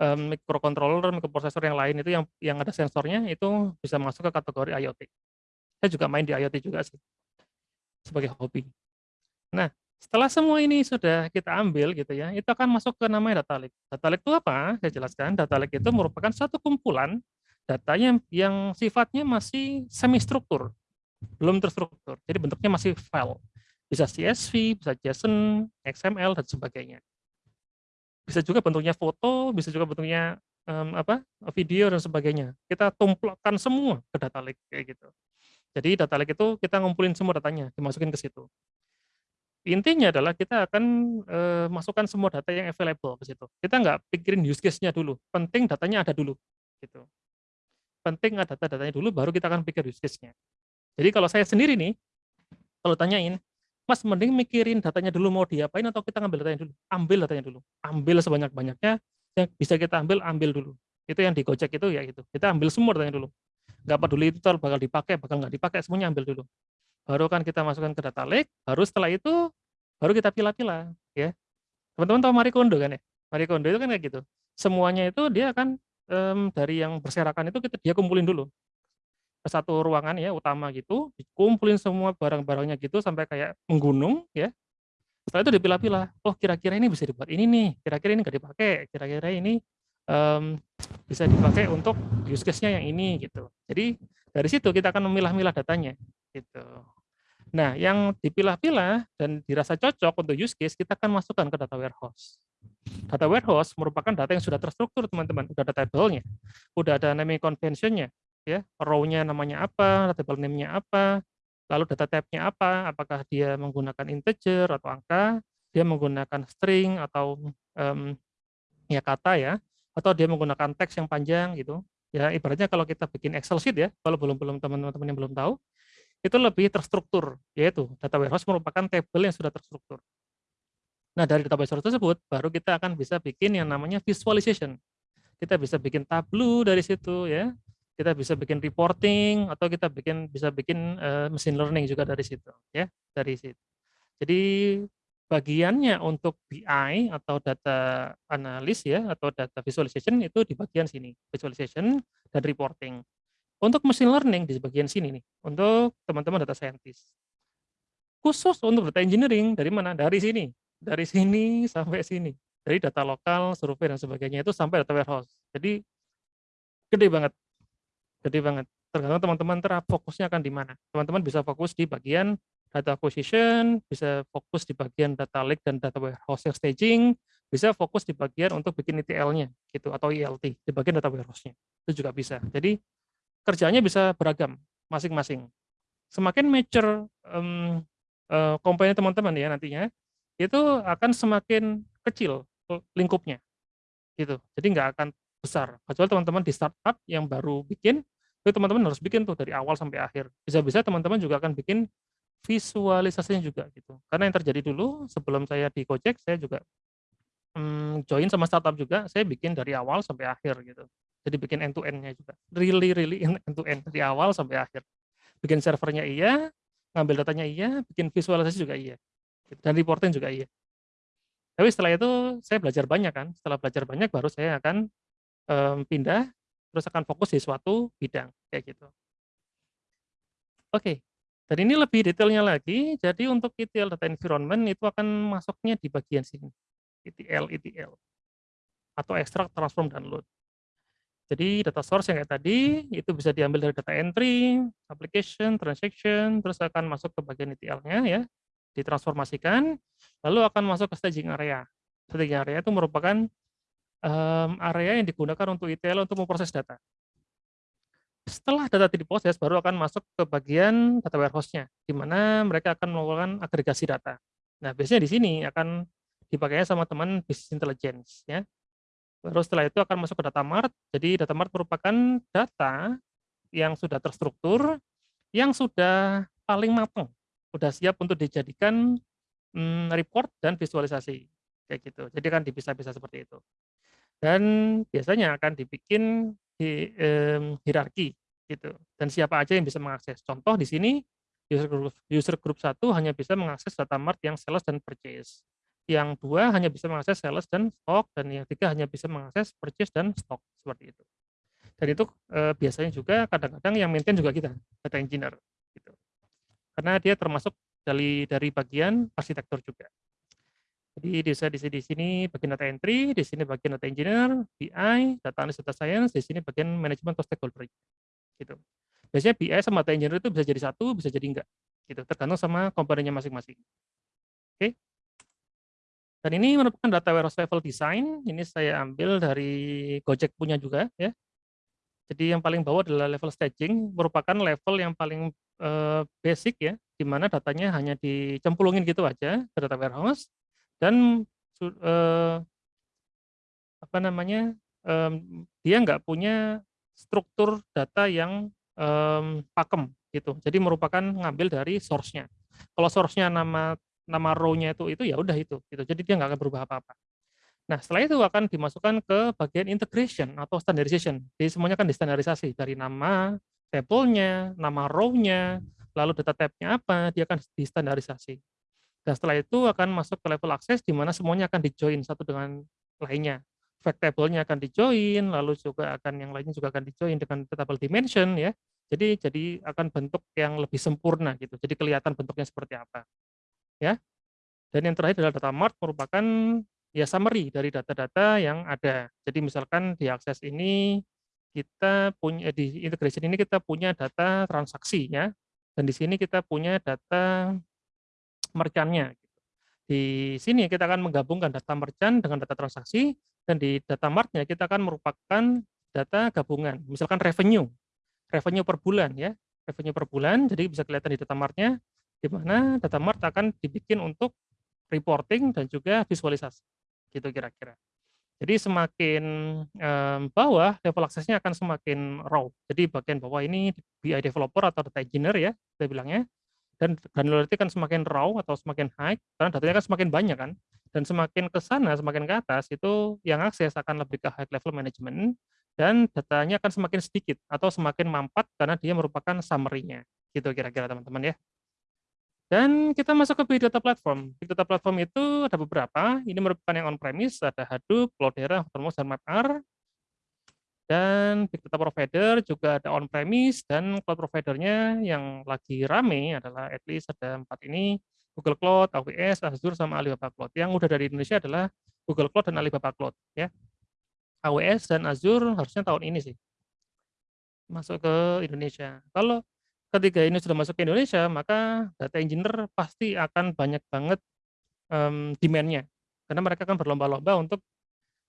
Microcontroller, microprocessor yang lain itu yang yang ada sensornya itu bisa masuk ke kategori IoT. Saya juga main di IoT juga sih sebagai hobi. Nah, Setelah semua ini sudah kita ambil gitu ya, itu akan masuk ke namanya data lake. Data lake itu apa? Saya jelaskan, data lake itu merupakan satu kumpulan datanya yang sifatnya masih semi struktur, belum terstruktur. Jadi bentuknya masih file. Bisa CSV, bisa JSON, XML dan sebagainya. Bisa juga bentuknya foto, bisa juga bentuknya um, apa? video dan sebagainya. Kita tumplakkan semua ke data lake kayak gitu. Jadi data lake itu kita ngumpulin semua datanya, dimasukin ke situ. Intinya adalah kita akan e, masukkan semua data yang available ke situ. Kita nggak pikirin use case-nya dulu, penting datanya ada dulu. gitu. Penting ada data-datanya dulu, baru kita akan pikir use case-nya. Jadi kalau saya sendiri nih, kalau tanyain, Mas mending mikirin datanya dulu mau diapain atau kita ngambil datanya dulu? Ambil datanya dulu. Ambil sebanyak-banyaknya, yang bisa kita ambil, ambil dulu. Itu yang di Gojek itu ya gitu. Kita ambil semua datanya dulu. Nggak peduli itu bakal dipakai, bakal nggak dipakai, semuanya ambil dulu baru kan kita masukkan ke data lake, baru setelah itu baru kita pilah-pilah ya. Teman-teman tahu Marie Kondo kan ya? Marie Kondo itu kan kayak gitu. Semuanya itu dia akan um, dari yang berserakan itu kita dia kumpulin dulu ke satu ruangan ya utama gitu, dikumpulin semua barang-barangnya gitu sampai kayak menggunung ya. Setelah itu dipilah-pilah. Oh kira-kira ini bisa dibuat ini nih, kira-kira ini nggak dipakai, kira-kira ini um, bisa dipakai untuk use case-nya yang ini gitu. Jadi dari situ kita akan memilah-milah datanya gitu. Nah, yang dipilah-pilah dan dirasa cocok untuk use case, kita akan masukkan ke data warehouse. Data warehouse merupakan data yang sudah terstruktur, teman-teman. Udah ada table-nya, udah ada naming convention-nya, ya, row-nya namanya apa, table name-nya apa, lalu data type-nya apa, apakah dia menggunakan integer atau angka, dia menggunakan string atau um, ya kata ya, atau dia menggunakan teks yang panjang gitu. Ya, ibaratnya kalau kita bikin Excel sheet ya, kalau belum belum teman-teman yang belum tahu, itu lebih terstruktur, yaitu data warehouse merupakan table yang sudah terstruktur. Nah, dari data warehouse tersebut, baru kita akan bisa bikin yang namanya visualization. Kita bisa bikin tableau dari situ, ya. Kita bisa bikin reporting, atau kita bikin bisa bikin uh, machine learning juga dari situ, ya, dari situ. Jadi bagiannya untuk BI atau data analis ya atau data visualization itu di bagian sini visualization dan reporting untuk machine learning di bagian sini nih, untuk teman-teman data scientist. Khusus untuk data engineering, dari mana? Dari sini. Dari sini sampai sini. Dari data lokal, survei, dan sebagainya itu sampai data warehouse. Jadi, gede banget. Gede banget. Tergantung teman-teman terap fokusnya akan di mana. Teman-teman bisa fokus di bagian data acquisition, bisa fokus di bagian data lake dan data warehouse yang staging, bisa fokus di bagian untuk bikin ETL-nya gitu atau ELT di bagian data warehouse-nya. Itu juga bisa. Jadi kerjanya bisa beragam masing-masing. Semakin mature um, uh, komponen teman-teman ya nantinya, itu akan semakin kecil lingkupnya. gitu. Jadi nggak akan besar. Kecuali teman-teman di startup yang baru bikin, itu teman-teman harus bikin tuh dari awal sampai akhir. Bisa-bisa teman-teman juga akan bikin visualisasinya juga gitu. Karena yang terjadi dulu sebelum saya di Gojek, saya juga um, join sama startup juga, saya bikin dari awal sampai akhir gitu. Jadi bikin end to end-nya juga. Really really end to end dari awal sampai akhir. Bikin servernya iya, ngambil datanya iya, bikin visualisasi juga iya. Dan reporting juga iya. Tapi setelah itu saya belajar banyak kan. Setelah belajar banyak baru saya akan um, pindah terus akan fokus di suatu bidang kayak gitu. Oke. Okay. Dan ini lebih detailnya lagi. Jadi untuk ETL data environment itu akan masuknya di bagian sini. ETL ETL atau extract, transform, dan load. Jadi data source yang kayak tadi itu bisa diambil dari data entry, application, transaction, terus akan masuk ke bagian ETL-nya ya, ditransformasikan, lalu akan masuk ke staging area. Staging area itu merupakan um, area yang digunakan untuk ETL untuk memproses data. Setelah data diproses, baru akan masuk ke bagian data warehouse-nya, di mana mereka akan melakukan agregasi data. Nah, biasanya di sini akan dipakainya sama teman business intelligence ya Baru setelah itu akan masuk ke data mart. Jadi data mart merupakan data yang sudah terstruktur, yang sudah paling matang, sudah siap untuk dijadikan hmm, report dan visualisasi kayak gitu. Jadi kan dipisah-pisah seperti itu. Dan biasanya akan dibikin di eh, hierarki gitu. Dan siapa aja yang bisa mengakses. Contoh di sini user group user group satu hanya bisa mengakses data mart yang sales dan purchase yang dua hanya bisa mengakses sales dan stok, dan yang tiga hanya bisa mengakses purchase dan stok, seperti itu. Dan itu e, biasanya juga kadang-kadang yang maintain juga kita, data engineer. Gitu. Karena dia termasuk dari dari bagian arsitektur juga. Jadi di, di, di sini bagian data entry, di sini bagian data engineer, BI, data analysis, data science, di sini bagian manajemen atau stakeholder. Gitu. Biasanya BI sama data engineer itu bisa jadi satu, bisa jadi enggak. Gitu, tergantung sama komponennya masing-masing. Oke. Dan ini merupakan data warehouse level design. Ini saya ambil dari Gojek punya juga ya. Jadi yang paling bawah adalah level staging, merupakan level yang paling uh, basic ya, di mana datanya hanya dicemplungin gitu aja ke data warehouse dan uh, apa namanya um, dia nggak punya struktur data yang um, pakem gitu. Jadi merupakan ngambil dari source-nya. Kalau source-nya nama nama row-nya itu itu ya udah itu gitu. Jadi dia nggak akan berubah apa-apa. Nah, setelah itu akan dimasukkan ke bagian integration atau standardization. Jadi semuanya akan distandarisasi dari nama tabelnya, nama row-nya, lalu data tab-nya apa, dia akan distandarisasi. Dan setelah itu akan masuk ke level akses di mana semuanya akan di-join satu dengan lainnya. Fact table-nya akan di-join, lalu juga akan yang lainnya juga akan di-join dengan table dimension ya. Jadi jadi akan bentuk yang lebih sempurna gitu. Jadi kelihatan bentuknya seperti apa. Ya. Dan yang terakhir adalah data mart merupakan ya summary dari data-data yang ada. Jadi misalkan di akses ini kita punya di integration ini kita punya data transaksi ya. Dan di sini kita punya data merchantnya. Di sini kita akan menggabungkan data merchant dengan data transaksi dan di data martnya kita akan merupakan data gabungan. Misalkan revenue, revenue per bulan ya, revenue per bulan. Jadi bisa kelihatan di data martnya di mana data mart akan dibikin untuk reporting dan juga visualisasi gitu kira-kira. Jadi semakin um, bawah level aksesnya akan semakin raw. Jadi bagian bawah ini BI developer atau data engineer ya, saya bilangnya. Dan granularity kan semakin raw atau semakin high karena datanya kan semakin banyak kan. Dan semakin ke sana, semakin ke atas itu yang akses akan lebih ke high level management dan datanya akan semakin sedikit atau semakin mampat karena dia merupakan summary-nya. Gitu kira-kira teman-teman ya. Dan kita masuk ke Big Data Platform. Big Data Platform itu ada beberapa. Ini merupakan yang on-premise, ada Hadoop, Cloudera, Hortonworks, dan MapR. Dan Big Data Provider juga ada on-premise, dan cloud providernya yang lagi rame adalah at least ada empat ini, Google Cloud, AWS, Azure, sama Alibaba Cloud. Yang udah dari Indonesia adalah Google Cloud dan Alibaba Cloud. ya. AWS dan Azure harusnya tahun ini sih masuk ke Indonesia. Kalau ketika ini sudah masuk ke Indonesia, maka data engineer pasti akan banyak banget um, demand-nya. Karena mereka akan berlomba-lomba untuk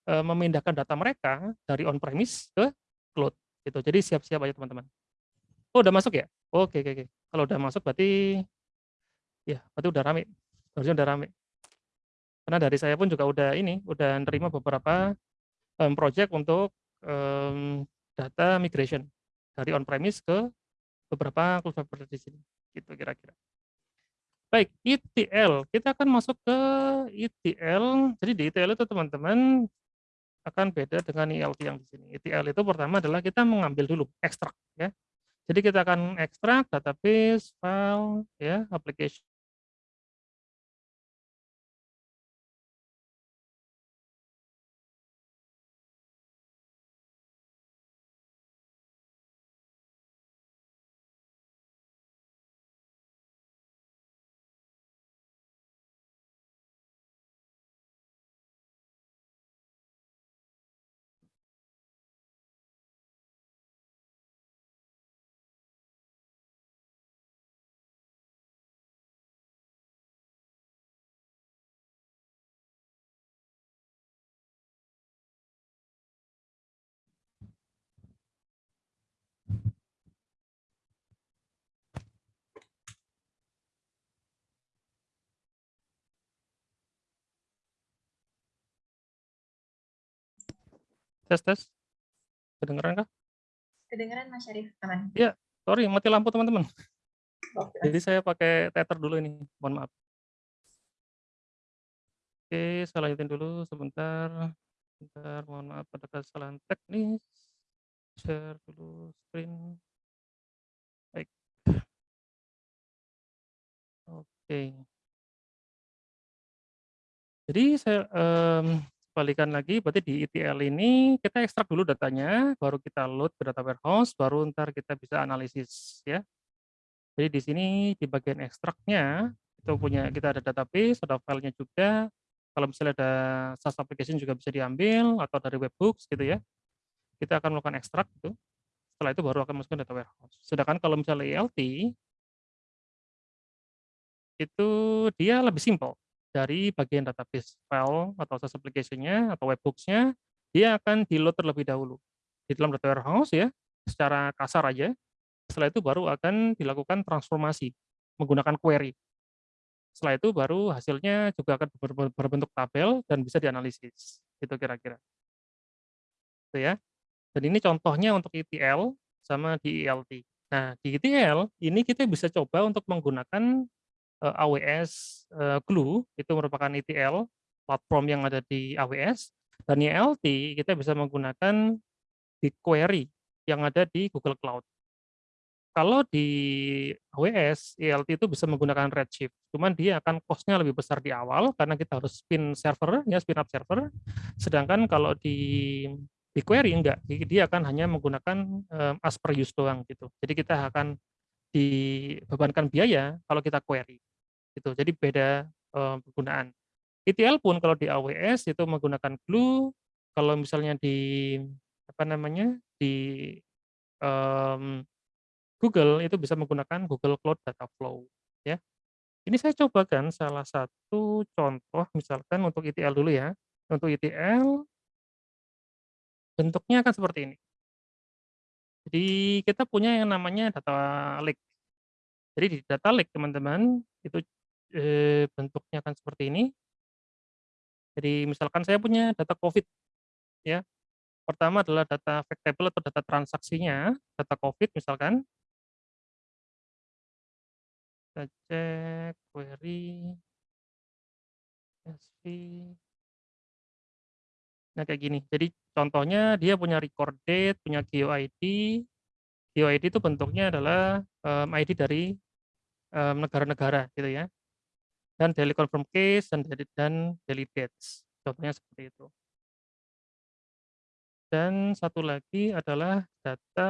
um, memindahkan data mereka dari on-premise ke cloud. Gitu. Jadi siap-siap aja teman-teman. Oh, udah masuk ya? Oke, oke, oke. Kalau udah masuk berarti ya, berarti udah rame. Harusnya udah rame. Karena dari saya pun juga udah ini, udah nerima beberapa um, project untuk um, data migration dari on-premise ke beberapa cloud di sini. Gitu kira-kira. Baik ETL kita akan masuk ke ETL jadi di ETL itu teman-teman akan beda dengan ELT yang di sini. ETL itu pertama adalah kita mengambil dulu ekstrak ya. Jadi kita akan ekstrak database file ya application Tes, tes. Kedengeran kah? Kedengeran Mas Syarif, aman. Iya, sorry, mati lampu teman-teman. Jadi saya pakai tether dulu ini, mohon maaf. Oke, saya lanjutin dulu sebentar. Sebentar, mohon maaf ada kesalahan teknis. Share dulu screen. Baik. Oke. Jadi saya um, balikan lagi, berarti di ETL ini kita ekstrak dulu datanya, baru kita load ke data warehouse, baru ntar kita bisa analisis ya. Jadi di sini di bagian ekstraknya itu punya kita ada database, ada filenya juga. Kalau misalnya ada SaaS application juga bisa diambil atau dari webhooks gitu ya. Kita akan melakukan ekstrak itu. Setelah itu baru akan masukkan data warehouse. Sedangkan kalau misalnya ELT itu dia lebih simple dari bagian database file atau SaaS application-nya atau webhooks-nya dia akan di-load terlebih dahulu di dalam data warehouse ya secara kasar aja setelah itu baru akan dilakukan transformasi menggunakan query. Setelah itu baru hasilnya juga akan berbentuk tabel dan bisa dianalisis. Itu kira-kira. Itu ya. Dan ini contohnya untuk ETL sama di ELT. Nah, di ETL ini kita bisa coba untuk menggunakan AWS uh, eh, Glue, itu merupakan ETL platform yang ada di AWS. Dan ELT kita bisa menggunakan BigQuery yang ada di Google Cloud. Kalau di AWS, ELT itu bisa menggunakan Redshift, cuman dia akan cost-nya lebih besar di awal karena kita harus spin server, ya spin up server. Sedangkan kalau di BigQuery enggak, dia akan hanya menggunakan um, as per use doang gitu. Jadi kita akan dibebankan biaya kalau kita query. Gitu. Jadi beda um, penggunaan. ETL pun kalau di AWS itu menggunakan Glue, kalau misalnya di apa namanya di um, Google itu bisa menggunakan Google Cloud Data Flow ya. Ini saya cobakan salah satu contoh misalkan untuk ETL dulu ya. Untuk ETL bentuknya akan seperti ini. Jadi kita punya yang namanya data lake. Jadi di data lake teman-teman itu eh, bentuknya akan seperti ini. Jadi misalkan saya punya data COVID ya. Pertama adalah data fact table atau data transaksinya, data COVID misalkan. Kita cek query SV. Nah, kayak gini. Jadi contohnya dia punya record date, punya GeoID. GeoID itu bentuknya adalah um, ID dari negara-negara um, gitu ya. Dan daily confirm case dan daily, dan daily dates. Contohnya seperti itu. Dan satu lagi adalah data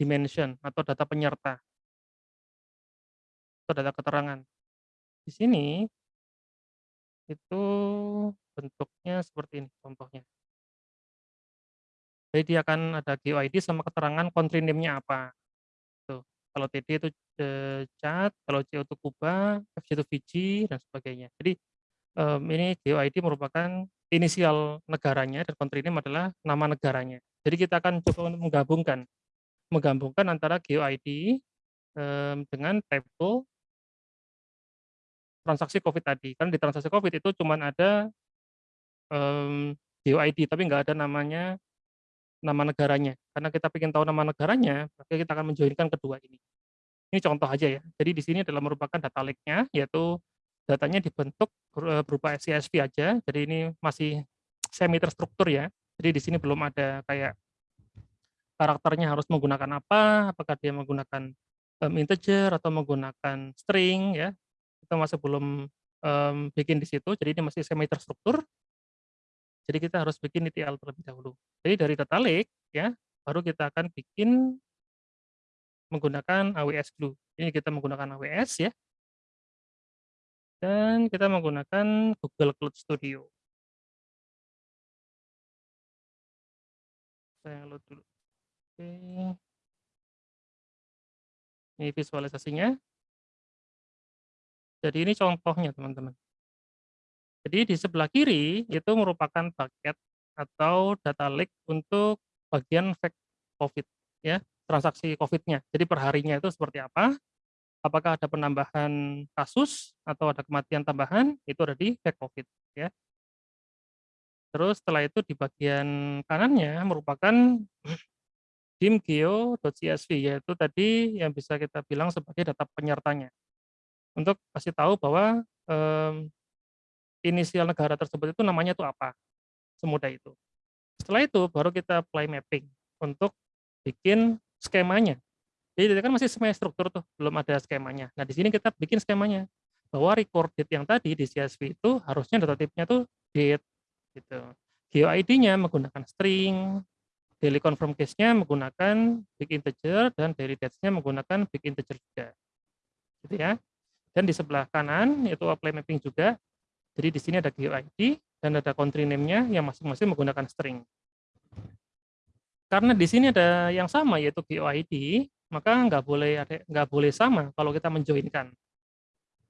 dimension atau data penyerta atau data keterangan. Di sini itu bentuknya seperti ini contohnya. Jadi dia akan ada GeoID sama keterangan country name-nya apa. Tuh. Kalau TD itu eh, cat, kalau C itu Kuba, FC itu Fiji dan sebagainya. Jadi um, ini GeoID merupakan inisial negaranya dan country name adalah nama negaranya. Jadi kita akan coba untuk menggabungkan menggabungkan antara GeoID um, dengan table transaksi COVID tadi. Kan di transaksi COVID itu cuma ada um, GeoID, tapi nggak ada namanya nama negaranya. Karena kita ingin tahu nama negaranya, maka kita akan menjoinkan kedua ini. Ini contoh aja ya. Jadi di sini adalah merupakan data lake-nya, yaitu datanya dibentuk berupa CSV aja. Jadi ini masih semi terstruktur ya. Jadi di sini belum ada kayak karakternya harus menggunakan apa, apakah dia menggunakan um, integer atau menggunakan string ya kita masih belum um, bikin di situ, jadi ini masih semi terstruktur. Jadi kita harus bikin ETL terlebih dahulu. Jadi dari data lake ya, baru kita akan bikin menggunakan AWS Glue. Ini kita menggunakan AWS ya. Dan kita menggunakan Google Cloud Studio. Saya load dulu. Oke. Ini visualisasinya. Jadi ini contohnya teman-teman. Jadi di sebelah kiri itu merupakan paket atau data lake untuk bagian fact COVID ya, transaksi COVID-nya. Jadi perharinya itu seperti apa? Apakah ada penambahan kasus atau ada kematian tambahan? Itu ada di fact COVID ya. Terus setelah itu di bagian kanannya merupakan dimgeo.csv yaitu tadi yang bisa kita bilang sebagai data penyertanya untuk kasih tahu bahwa um, inisial negara tersebut itu namanya itu apa, semudah itu. Setelah itu baru kita apply mapping untuk bikin skemanya. Jadi kan masih semi struktur tuh, belum ada skemanya. Nah di sini kita bikin skemanya bahwa record date yang tadi di CSV itu harusnya data tipenya tuh date gitu. GeoID-nya menggunakan string, daily confirm case-nya menggunakan big integer dan daily dates-nya menggunakan big integer juga. Gitu ya. Dan di sebelah kanan itu apply mapping juga. Jadi di sini ada GUID dan ada country name-nya yang masing-masing menggunakan string. Karena di sini ada yang sama yaitu GUID, maka nggak boleh nggak boleh sama kalau kita menjoinkan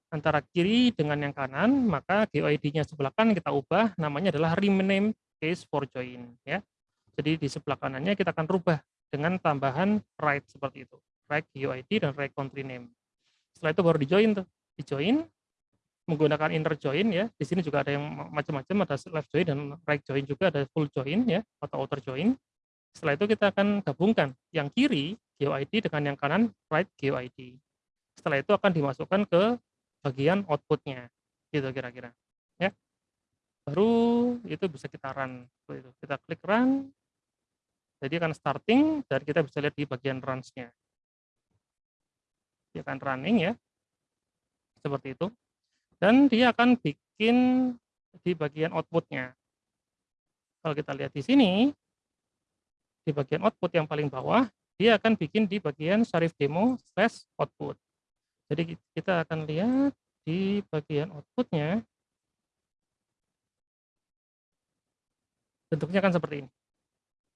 antara kiri dengan yang kanan, maka GUID-nya sebelah kanan kita ubah namanya adalah rename case for join ya. Jadi di sebelah kanannya kita akan rubah dengan tambahan right seperti itu. Right GUID dan right country name. Setelah itu baru di join tuh. Di join menggunakan inner join ya. Di sini juga ada yang macam-macam ada left join dan right join juga ada full join ya atau outer join. Setelah itu kita akan gabungkan yang kiri GUID dengan yang kanan right GUID. Setelah itu akan dimasukkan ke bagian outputnya gitu kira-kira ya. Baru itu bisa kita run kita klik run jadi akan starting dan kita bisa lihat di bagian runs-nya. Dia akan running ya seperti itu. Dan dia akan bikin di bagian outputnya. Kalau kita lihat di sini di bagian output yang paling bawah dia akan bikin di bagian Sharif demo slash output jadi kita akan lihat di bagian outputnya, bentuknya kan seperti ini.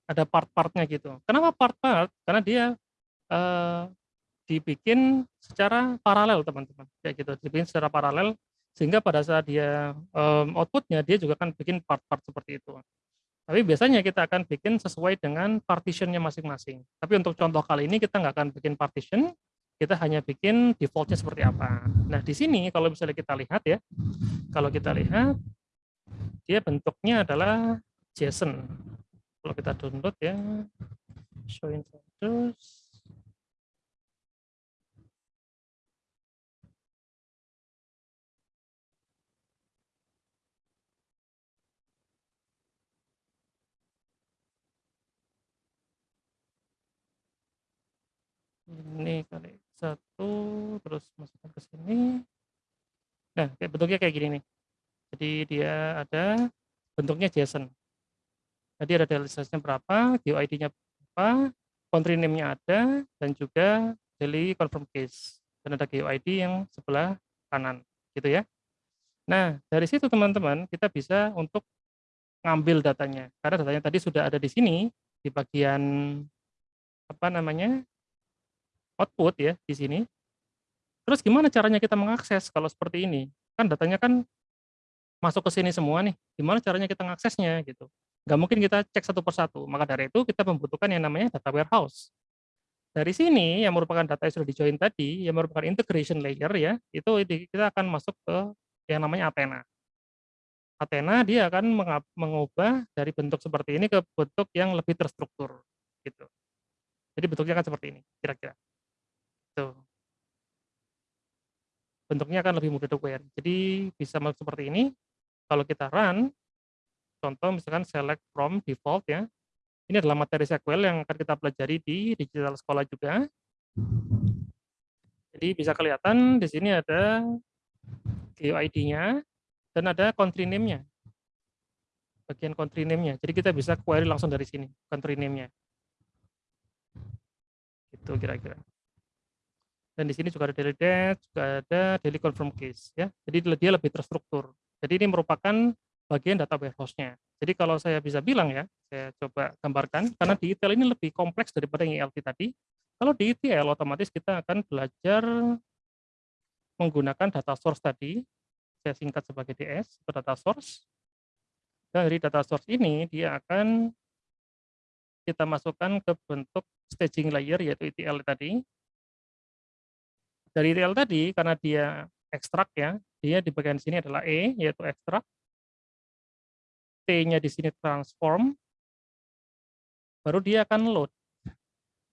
Ada part-partnya gitu. Kenapa part-part? Karena dia eh, dibikin secara paralel teman-teman. Kayak gitu, dibikin secara paralel sehingga pada saat dia um, outputnya dia juga akan bikin part-part seperti itu. Tapi biasanya kita akan bikin sesuai dengan partitionnya masing-masing. Tapi untuk contoh kali ini kita nggak akan bikin partition, kita hanya bikin defaultnya seperti apa. Nah, di sini kalau misalnya kita lihat ya, kalau kita lihat, dia bentuknya adalah JSON. Kalau kita download ya, show in ini kali satu terus masukkan ke sini. Nah kayak bentuknya kayak gini nih. Jadi dia ada bentuknya JSON. Jadi ada daily berapa GUID-nya berapa country name-nya ada dan juga daily confirm case. Dan ada GUID yang sebelah kanan gitu ya. Nah dari situ teman-teman kita bisa untuk ngambil datanya. Karena datanya tadi sudah ada di sini di bagian apa namanya output ya di sini. Terus gimana caranya kita mengakses kalau seperti ini? Kan datanya kan masuk ke sini semua nih. Gimana caranya kita mengaksesnya gitu? Nggak mungkin kita cek satu persatu. Maka dari itu kita membutuhkan yang namanya data warehouse. Dari sini yang merupakan data yang sudah di-join tadi, yang merupakan integration layer ya, itu kita akan masuk ke yang namanya Athena. Athena dia akan mengubah dari bentuk seperti ini ke bentuk yang lebih terstruktur gitu. Jadi bentuknya kan seperti ini kira-kira. Tuh. Bentuknya akan lebih mudah diaware. Jadi bisa seperti ini. Kalau kita run, contoh misalkan select from default ya. Ini adalah materi SQL yang akan kita pelajari di digital sekolah juga. Jadi bisa kelihatan di sini ada GUID-nya dan ada country name-nya. Bagian country name-nya. Jadi kita bisa query langsung dari sini, country name-nya. Itu kira-kira. Dan di sini juga ada daily date, juga ada daily confirm case ya. Jadi dia lebih terstruktur. Jadi ini merupakan bagian data warehouse-nya. Jadi kalau saya bisa bilang ya, saya coba gambarkan karena di ETL ini lebih kompleks daripada yang ELT tadi. Kalau di ETL otomatis kita akan belajar menggunakan data source tadi. Saya singkat sebagai DS data source. Dan dari data source ini dia akan kita masukkan ke bentuk staging layer yaitu ETL tadi dari real tadi karena dia ekstrak ya, dia di bagian sini adalah E yaitu ekstrak. T-nya di sini transform. Baru dia akan load.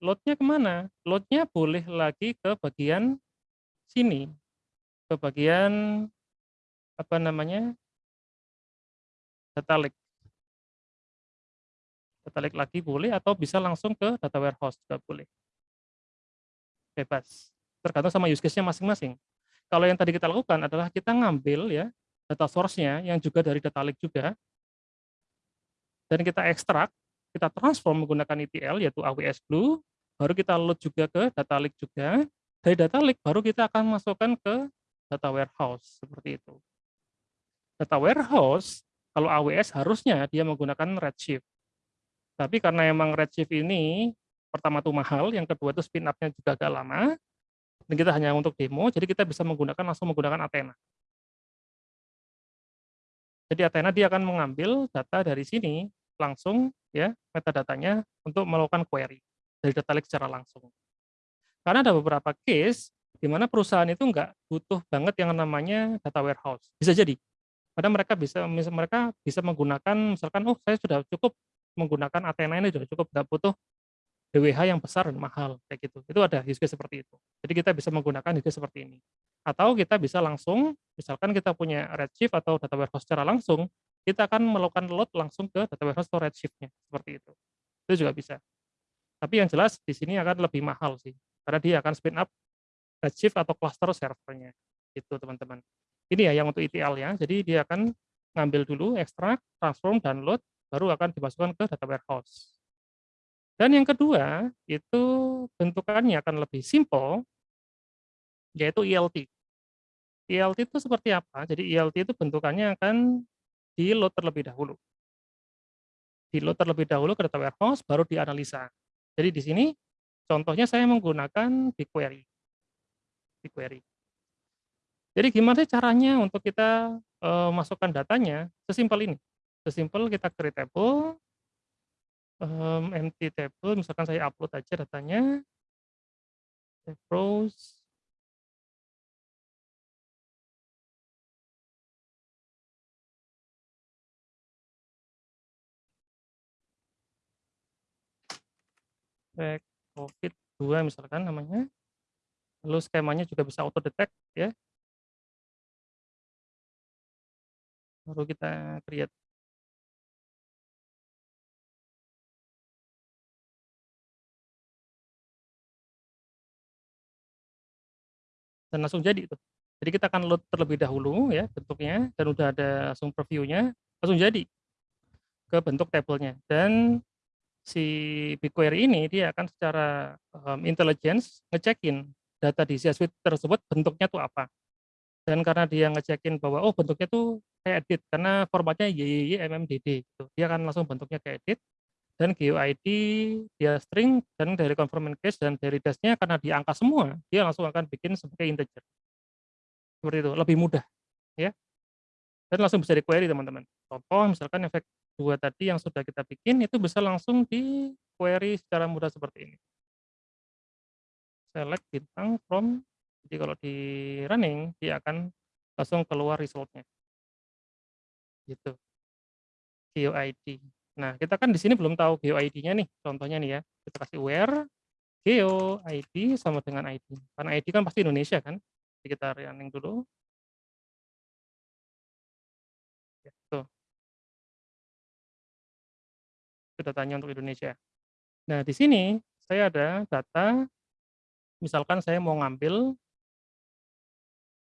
Loadnya ke mana? Loadnya boleh lagi ke bagian sini, ke bagian apa namanya data lake. Data lake lagi boleh atau bisa langsung ke data warehouse juga boleh. Bebas tergantung sama use case-nya masing-masing. Kalau yang tadi kita lakukan adalah kita ngambil ya data source-nya yang juga dari data lake juga, dan kita ekstrak, kita transform menggunakan ETL yaitu AWS Glue, baru kita load juga ke data lake juga. Dari data lake baru kita akan masukkan ke data warehouse seperti itu. Data warehouse kalau AWS harusnya dia menggunakan Redshift. Tapi karena emang Redshift ini pertama tuh mahal, yang kedua itu spin up-nya juga agak lama, dan kita hanya untuk demo, jadi kita bisa menggunakan langsung menggunakan Athena. Jadi Athena dia akan mengambil data dari sini langsung ya metadatanya untuk melakukan query dari data lake secara langsung. Karena ada beberapa case di mana perusahaan itu nggak butuh banget yang namanya data warehouse. Bisa jadi. Karena mereka bisa mereka bisa menggunakan misalkan oh saya sudah cukup menggunakan Athena ini sudah cukup nggak butuh DWH yang besar dan mahal kayak gitu. Itu ada use seperti itu. Jadi kita bisa menggunakan use seperti ini. Atau kita bisa langsung misalkan kita punya Redshift atau data warehouse secara langsung, kita akan melakukan load langsung ke data warehouse atau Redshift-nya seperti itu. Itu juga bisa. Tapi yang jelas di sini akan lebih mahal sih. Karena dia akan spin up Redshift atau cluster servernya. Gitu teman-teman. Ini ya yang untuk ETL ya. Jadi dia akan ngambil dulu, ekstrak, transform, download, baru akan dimasukkan ke data warehouse. Dan yang kedua, itu bentukannya akan lebih simple, yaitu ELT. ELT itu seperti apa? Jadi ELT itu bentukannya akan di-load terlebih dahulu. Di-load terlebih dahulu ke data warehouse, baru dianalisa. Jadi di sini, contohnya saya menggunakan BigQuery. BigQuery. Jadi gimana caranya untuk kita uh, masukkan datanya? Sesimpel ini. Sesimpel kita create table, um, empty table, misalkan saya upload aja datanya, browse, back COVID 2 misalkan namanya. Lalu skemanya juga bisa auto detect ya. Baru kita create dan langsung jadi itu. Jadi kita akan load terlebih dahulu ya bentuknya dan udah ada langsung previewnya langsung jadi ke bentuk tabelnya dan si BigQuery ini dia akan secara um, intelligence ngecekin data di C Suite tersebut bentuknya tuh apa. Dan karena dia ngecekin bahwa oh bentuknya tuh kayak edit karena formatnya YYY MMDD gitu. Dia akan langsung bentuknya kayak edit dan GeoID dia string dan dari confirmation case dan dari dasnya karena dia angka semua dia langsung akan bikin sebagai integer. Seperti itu lebih mudah ya. Dan langsung bisa di query teman-teman. Contoh misalkan efek dua tadi yang sudah kita bikin itu bisa langsung di query secara mudah seperti ini. Select bintang from jadi kalau di running dia akan langsung keluar resultnya. Gitu. GeoID Nah, kita kan di sini belum tahu GeoID-nya nih, contohnya nih ya. Kita kasih where GeoID sama dengan ID. Karena ID kan pasti Indonesia kan. Jadi kita running dulu. Ya, tuh. Itu datanya untuk Indonesia. Nah, di sini saya ada data, misalkan saya mau ngambil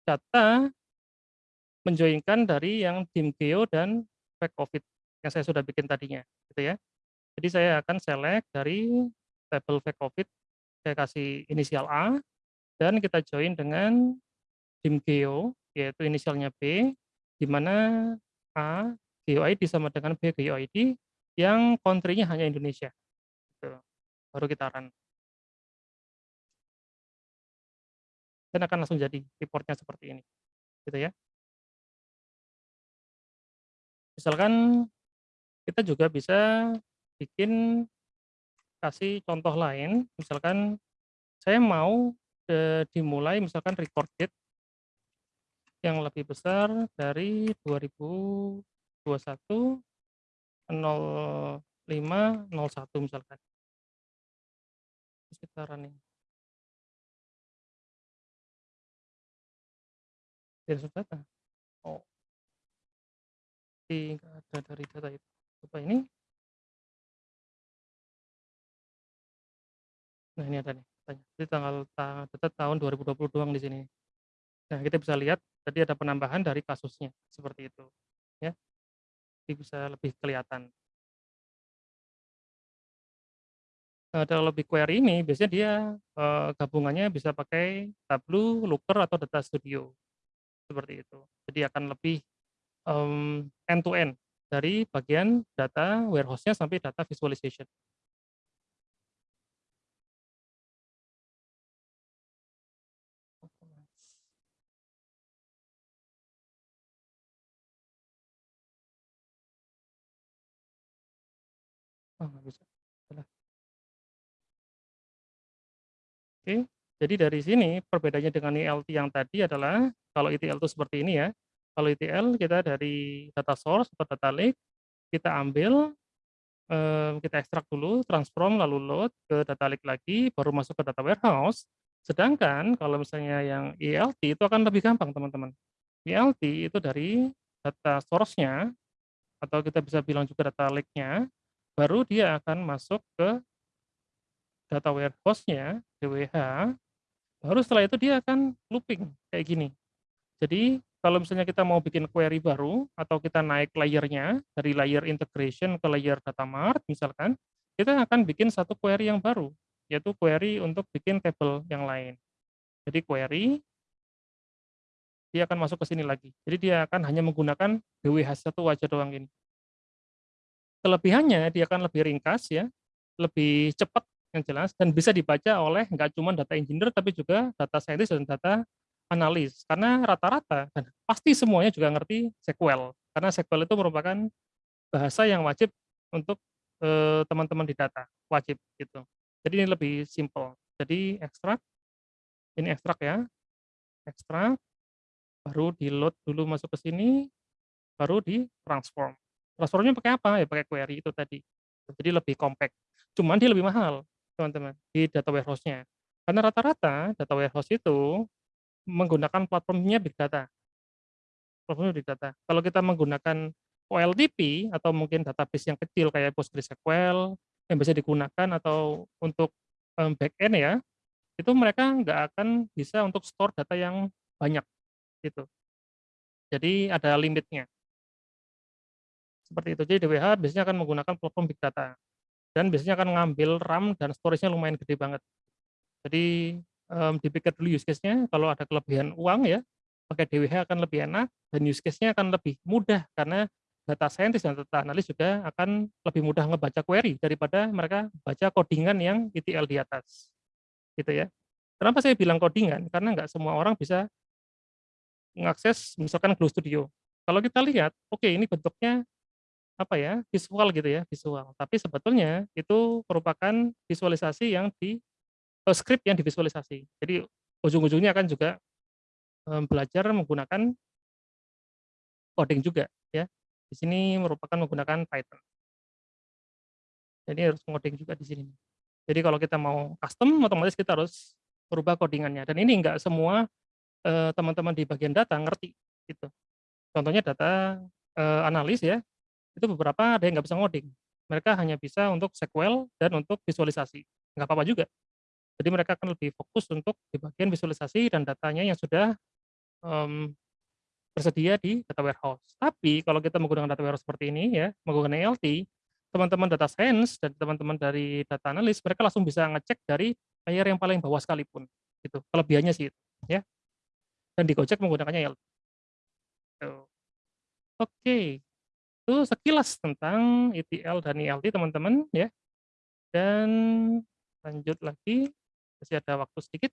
data menjoinkan dari yang tim Geo dan Fact COVID yang saya sudah bikin tadinya, gitu ya. Jadi saya akan select dari table fact COVID, saya kasih inisial A, dan kita join dengan dim geo, yaitu inisialnya B, di mana A geo ID sama dengan B geo ID, yang country-nya hanya Indonesia. Gitu. Baru kita run. Dan akan langsung jadi reportnya seperti ini. Gitu ya. Misalkan kita juga bisa bikin kasih contoh lain, misalkan saya mau e, dimulai misalkan record date yang lebih besar dari 2021 05 01 misalkan. Kita running. Dari data. Oh. Tidak ada dari data itu coba ini. Nah, ini ada nih. Jadi tanggal data tahun 2020 doang di sini. Nah, kita bisa lihat tadi ada penambahan dari kasusnya seperti itu, ya. Jadi bisa lebih kelihatan. ada lebih query ini biasanya dia uh, gabungannya bisa pakai Tableau, Looker atau Data Studio seperti itu. Jadi akan lebih um, end to end dari bagian data warehouse-nya sampai data visualization. Bisa. Oke, jadi dari sini perbedaannya dengan ELT yang tadi adalah kalau ETL itu seperti ini ya. Kalau ETL kita dari data source atau data lake kita ambil kita ekstrak dulu, transform lalu load ke data lake lagi, baru masuk ke data warehouse. Sedangkan kalau misalnya yang ELT itu akan lebih gampang teman-teman. ELT itu dari data source-nya atau kita bisa bilang juga data lake-nya, baru dia akan masuk ke data warehouse-nya, DWH, baru setelah itu dia akan looping kayak gini. Jadi kalau misalnya kita mau bikin query baru atau kita naik layernya dari layer integration ke layer data mart misalkan, kita akan bikin satu query yang baru, yaitu query untuk bikin table yang lain. Jadi query dia akan masuk ke sini lagi. Jadi dia akan hanya menggunakan DWH satu aja doang ini. Kelebihannya dia akan lebih ringkas ya, lebih cepat yang jelas dan bisa dibaca oleh nggak cuma data engineer tapi juga data scientist dan data analis karena rata-rata pasti semuanya juga ngerti SQL karena SQL itu merupakan bahasa yang wajib untuk eh, teman-teman di data wajib gitu. Jadi ini lebih simple jadi ekstrak ini ekstrak ya ekstrak baru di load dulu masuk ke sini baru di transform transformnya pakai apa? Ya pakai query itu tadi. Jadi lebih compact. Cuman dia lebih mahal teman-teman, di data warehouse-nya. Karena rata-rata data warehouse itu menggunakan platformnya big data. Platformnya big data. Kalau kita menggunakan OLTP atau mungkin database yang kecil kayak PostgreSQL yang bisa digunakan atau untuk um, back-end ya, itu mereka nggak akan bisa untuk store data yang banyak gitu. Jadi ada limitnya. Seperti itu. Jadi DWH biasanya akan menggunakan platform big data dan biasanya akan ngambil RAM dan storage-nya lumayan gede banget. Jadi um, dipikir dulu use case-nya, kalau ada kelebihan uang ya, pakai DWH akan lebih enak, dan use case-nya akan lebih mudah, karena data scientist dan data analis juga akan lebih mudah ngebaca query daripada mereka baca codingan yang ETL di atas. Gitu ya. Kenapa saya bilang codingan? Karena nggak semua orang bisa mengakses misalkan Glow Studio. Kalau kita lihat, oke okay, ini bentuknya apa ya, visual gitu ya, visual. Tapi sebetulnya itu merupakan visualisasi yang di script yang divisualisasi. Jadi ujung-ujungnya akan juga um, belajar menggunakan coding juga ya. Di sini merupakan menggunakan Python. Jadi harus coding juga di sini. Jadi kalau kita mau custom, otomatis kita harus merubah codingannya. Dan ini enggak semua teman-teman uh, di bagian data ngerti gitu. Contohnya data analis ya, itu beberapa ada yang nggak bisa ngoding. Mereka hanya bisa untuk SQL dan untuk visualisasi. Nggak apa-apa juga. Jadi mereka akan lebih fokus untuk di bagian visualisasi dan datanya yang sudah um, tersedia di data warehouse. Tapi kalau kita menggunakan data warehouse seperti ini ya, menggunakan ELT, teman-teman data science dan teman-teman dari data analis, mereka langsung bisa ngecek dari layer yang paling bawah sekalipun. Gitu. Kelebihannya sih itu, ya. Dan di Gojek menggunakannya ELT. Oke, okay itu sekilas tentang ETL dan ELT teman-teman ya. Dan lanjut lagi, masih ada waktu sedikit.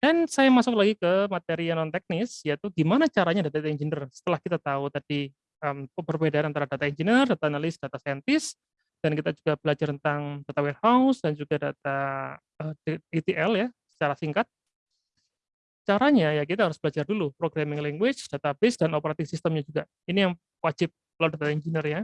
Dan saya masuk lagi ke materi yang non teknis, yaitu gimana caranya data engineer. Setelah kita tahu tadi um, perbedaan antara data engineer, data analis, data scientist, dan kita juga belajar tentang data warehouse dan juga data uh, ETL ya, secara singkat. Caranya ya kita harus belajar dulu programming language, database, dan operating systemnya juga. Ini yang wajib kalau data engineer ya,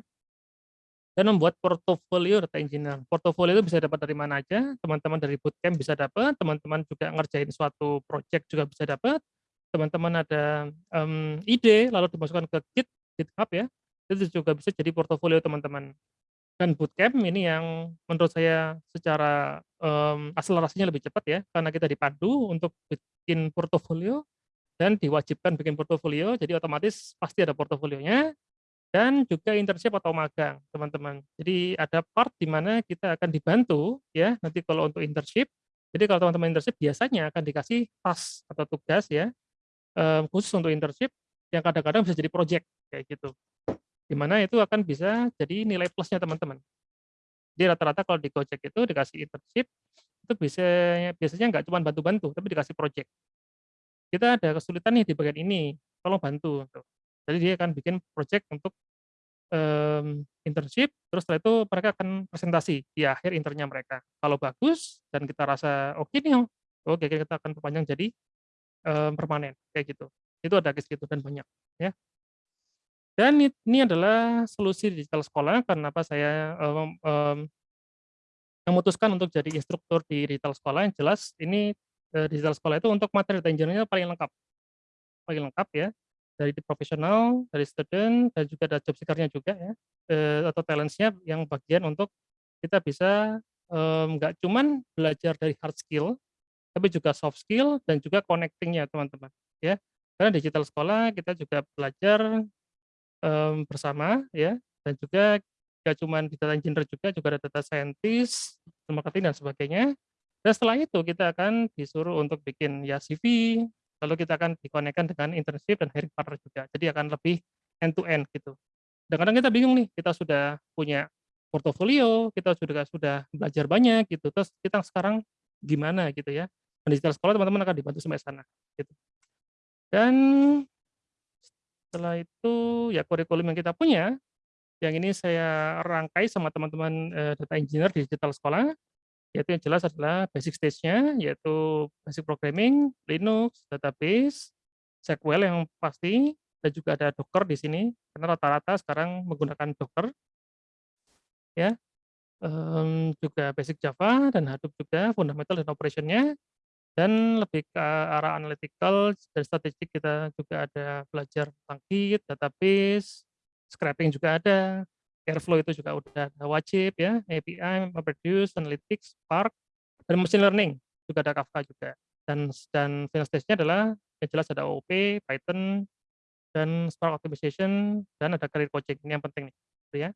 dan membuat portofolio data engineer. Portofolio itu bisa dapat dari mana aja, teman-teman dari bootcamp bisa dapat, teman-teman juga ngerjain suatu project juga bisa dapat, teman-teman ada um, ide lalu dimasukkan ke Git, GitHub ya, itu juga bisa jadi portofolio teman-teman. Dan bootcamp ini yang menurut saya secara um, akselerasinya lebih cepat ya, karena kita dipandu untuk bikin portofolio dan diwajibkan bikin portofolio, jadi otomatis pasti ada portofolionya, dan juga internship atau magang, teman-teman. Jadi ada part di mana kita akan dibantu ya, nanti kalau untuk internship. Jadi kalau teman-teman internship biasanya akan dikasih tas atau tugas ya, khusus untuk internship yang kadang-kadang bisa jadi project kayak gitu. Di mana itu akan bisa jadi nilai plusnya teman-teman. Jadi rata-rata kalau di Gojek itu dikasih internship, itu biasanya biasanya nggak cuma bantu-bantu, tapi dikasih project. Kita ada kesulitan nih di bagian ini, tolong bantu. Gitu. Jadi dia akan bikin project untuk um, internship, terus setelah itu mereka akan presentasi di akhir internnya mereka. Kalau bagus dan kita rasa oke okay nih, oke okay, kita akan perpanjang jadi um, permanen kayak gitu. Itu ada case gitu dan banyak ya. Dan ini adalah solusi digital sekolah kenapa saya um, um, memutuskan untuk jadi instruktur di digital sekolah yang jelas ini digital sekolah itu untuk materi engineer paling lengkap paling lengkap ya dari profesional, dari student, dan juga ada job seeker-nya juga ya, eh, atau talents-nya yang bagian untuk kita bisa nggak um, cuman belajar dari hard skill, tapi juga soft skill dan juga connecting-nya teman-teman ya. Karena digital sekolah kita juga belajar um, bersama ya, dan juga nggak cuma di data engineer juga, juga ada data scientist, marketing dan sebagainya. Dan setelah itu kita akan disuruh untuk bikin ya CV, lalu kita akan dikonekkan dengan internship dan hiring partner juga. Jadi akan lebih end to end gitu. Dan kadang kita bingung nih, kita sudah punya portofolio, kita sudah sudah belajar banyak gitu. Terus kita sekarang gimana gitu ya. Dan digital sekolah teman-teman akan dibantu sampai sana gitu. Dan setelah itu ya kurikulum yang kita punya yang ini saya rangkai sama teman-teman eh, data engineer di digital sekolah yaitu yang jelas adalah basic stage-nya, yaitu basic programming, Linux, database, SQL yang pasti, dan juga ada Docker di sini, karena rata-rata sekarang menggunakan Docker. Ya, um, juga basic Java dan Hadoop juga, fundamental dan operation-nya, dan lebih ke arah analytical dan statistik kita juga ada belajar tentang Git, database, scraping juga ada, Airflow itu juga udah wajib ya, API, MapReduce, Analytics, Spark, dan Machine Learning juga ada Kafka juga. Dan dan final stage-nya adalah yang jelas ada OOP, Python, dan Spark Optimization, dan ada career coaching. Ini yang penting nih, gitu ya.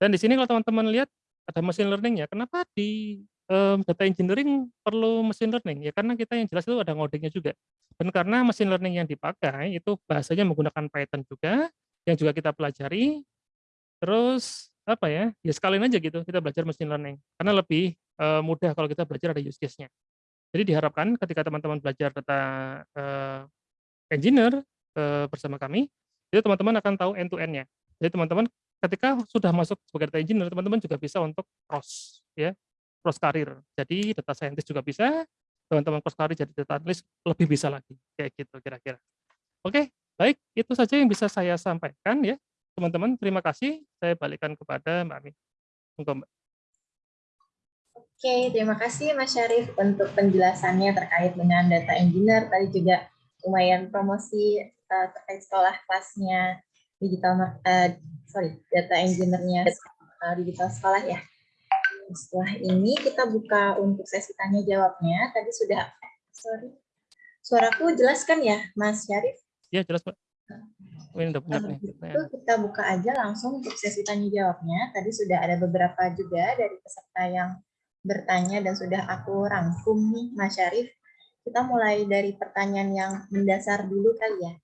Dan di sini kalau teman-teman lihat ada machine learning ya. Kenapa di um, data engineering perlu machine learning? Ya karena kita yang jelas itu ada ngodingnya juga. Dan karena machine learning yang dipakai itu bahasanya menggunakan Python juga, yang juga kita pelajari Terus apa ya, ya sekalian aja gitu kita belajar machine learning, karena lebih uh, mudah kalau kita belajar ada use case-nya. Jadi diharapkan ketika teman-teman belajar data uh, engineer uh, bersama kami, itu teman-teman akan tahu end to end-nya. Jadi teman-teman ketika sudah masuk sebagai data engineer, teman-teman juga bisa untuk cross ya, cross karir. Jadi data scientist juga bisa, teman-teman cross karir jadi data analyst lebih bisa lagi, kayak gitu kira-kira. Oke, baik, itu saja yang bisa saya sampaikan ya teman-teman terima kasih saya balikan kepada Mbak Ami. Mbak. Oke, terima kasih Mas Syarif untuk penjelasannya terkait dengan data engineer. Tadi juga lumayan promosi uh, terkait sekolah kelasnya digital uh, sorry data engineer-nya uh, digital sekolah ya. Setelah ini kita buka untuk sesi tanya jawabnya. Tadi sudah sorry suaraku jelas kan ya Mas Syarif? Ya jelas Pak. Ini udah punya nih. Itu kita buka aja langsung untuk sesi tanya jawabnya. Tadi sudah ada beberapa juga dari peserta yang bertanya dan sudah aku rangkum nih Mas Syarif. Kita mulai dari pertanyaan yang mendasar dulu kali ya.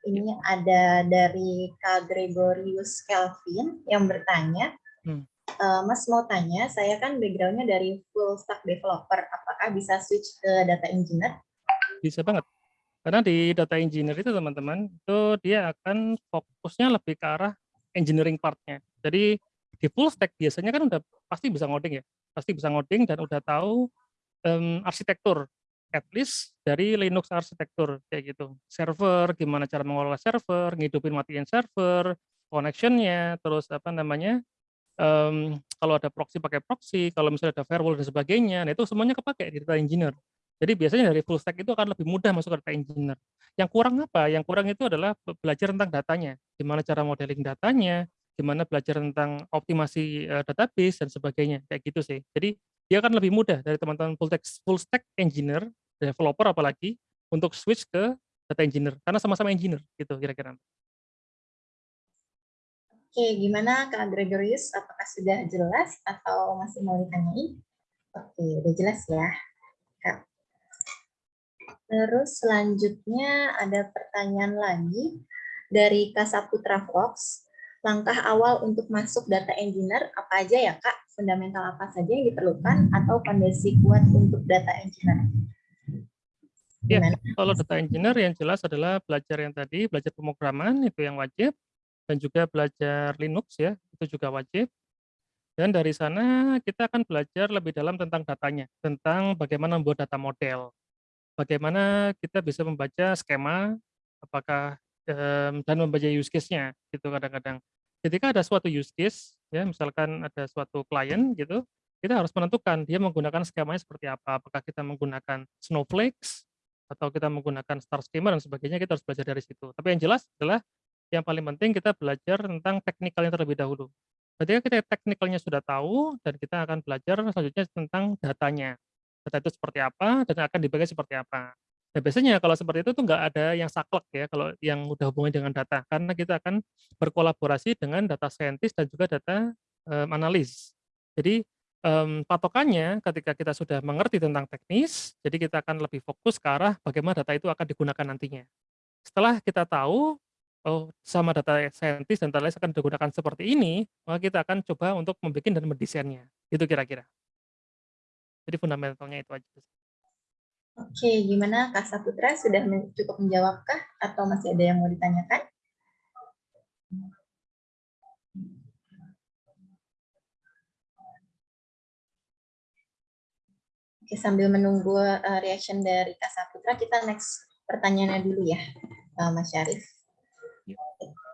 Ini ada dari Kak Gregorius Kelvin yang bertanya, hmm. e, Mas mau tanya, saya kan backgroundnya dari full stack developer, apakah bisa switch ke data engineer? Bisa banget. Karena di data engineer itu teman-teman, itu dia akan fokusnya lebih ke arah engineering part-nya. Jadi di full stack biasanya kan udah pasti bisa ngoding ya, pasti bisa ngoding dan udah tahu um, arsitektur, at least dari Linux arsitektur kayak gitu. Server, gimana cara mengelola server, ngidupin matiin server, connection-nya, terus apa namanya, um, kalau ada proxy pakai proxy, kalau misalnya ada firewall dan sebagainya, nah itu semuanya kepake di data engineer. Jadi biasanya dari full stack itu akan lebih mudah masuk ke data engineer. Yang kurang apa? Yang kurang itu adalah belajar tentang datanya, gimana cara modeling datanya, gimana belajar tentang optimasi uh, database dan sebagainya, kayak gitu sih. Jadi dia akan lebih mudah dari teman-teman full stack, full stack engineer, developer apalagi, untuk switch ke data engineer, karena sama-sama engineer, gitu kira-kira. Oke, gimana Kak Gregorius? Apakah sudah jelas atau masih mau ditanyain? Oke, udah jelas ya. Terus selanjutnya ada pertanyaan lagi dari Kak Saputra Fox. Langkah awal untuk masuk data engineer apa aja ya Kak? Fundamental apa saja yang diperlukan atau fondasi kuat untuk data engineer? Ya, kalau data engineer yang jelas adalah belajar yang tadi, belajar pemrograman itu yang wajib dan juga belajar Linux ya, itu juga wajib. Dan dari sana kita akan belajar lebih dalam tentang datanya, tentang bagaimana membuat data model, bagaimana kita bisa membaca skema, apakah um, dan membaca use case-nya gitu kadang-kadang. Ketika ada suatu use case, ya misalkan ada suatu klien gitu, kita harus menentukan dia menggunakan skemanya seperti apa. Apakah kita menggunakan snowflakes atau kita menggunakan star schema dan sebagainya, kita harus belajar dari situ. Tapi yang jelas adalah yang paling penting kita belajar tentang teknikalnya terlebih dahulu. Ketika kita teknikalnya sudah tahu, dan kita akan belajar selanjutnya tentang datanya. Data itu seperti apa, dan akan dibagi seperti apa. Nah, biasanya kalau seperti itu tuh nggak ada yang saklek ya, kalau yang udah hubungan dengan data. Karena kita akan berkolaborasi dengan data scientist dan juga data um, analis. Jadi um, patokannya ketika kita sudah mengerti tentang teknis, jadi kita akan lebih fokus ke arah bagaimana data itu akan digunakan nantinya. Setelah kita tahu oh sama data scientist dan data akan digunakan seperti ini, maka kita akan coba untuk membuat dan mendesainnya. Itu kira-kira. Jadi fundamentalnya itu aja. Oke, gimana Kak Saputra sudah cukup menjawabkah atau masih ada yang mau ditanyakan? Oke, sambil menunggu uh, reaction dari Kak Saputra, kita next pertanyaannya dulu ya, uh, Mas Syarif.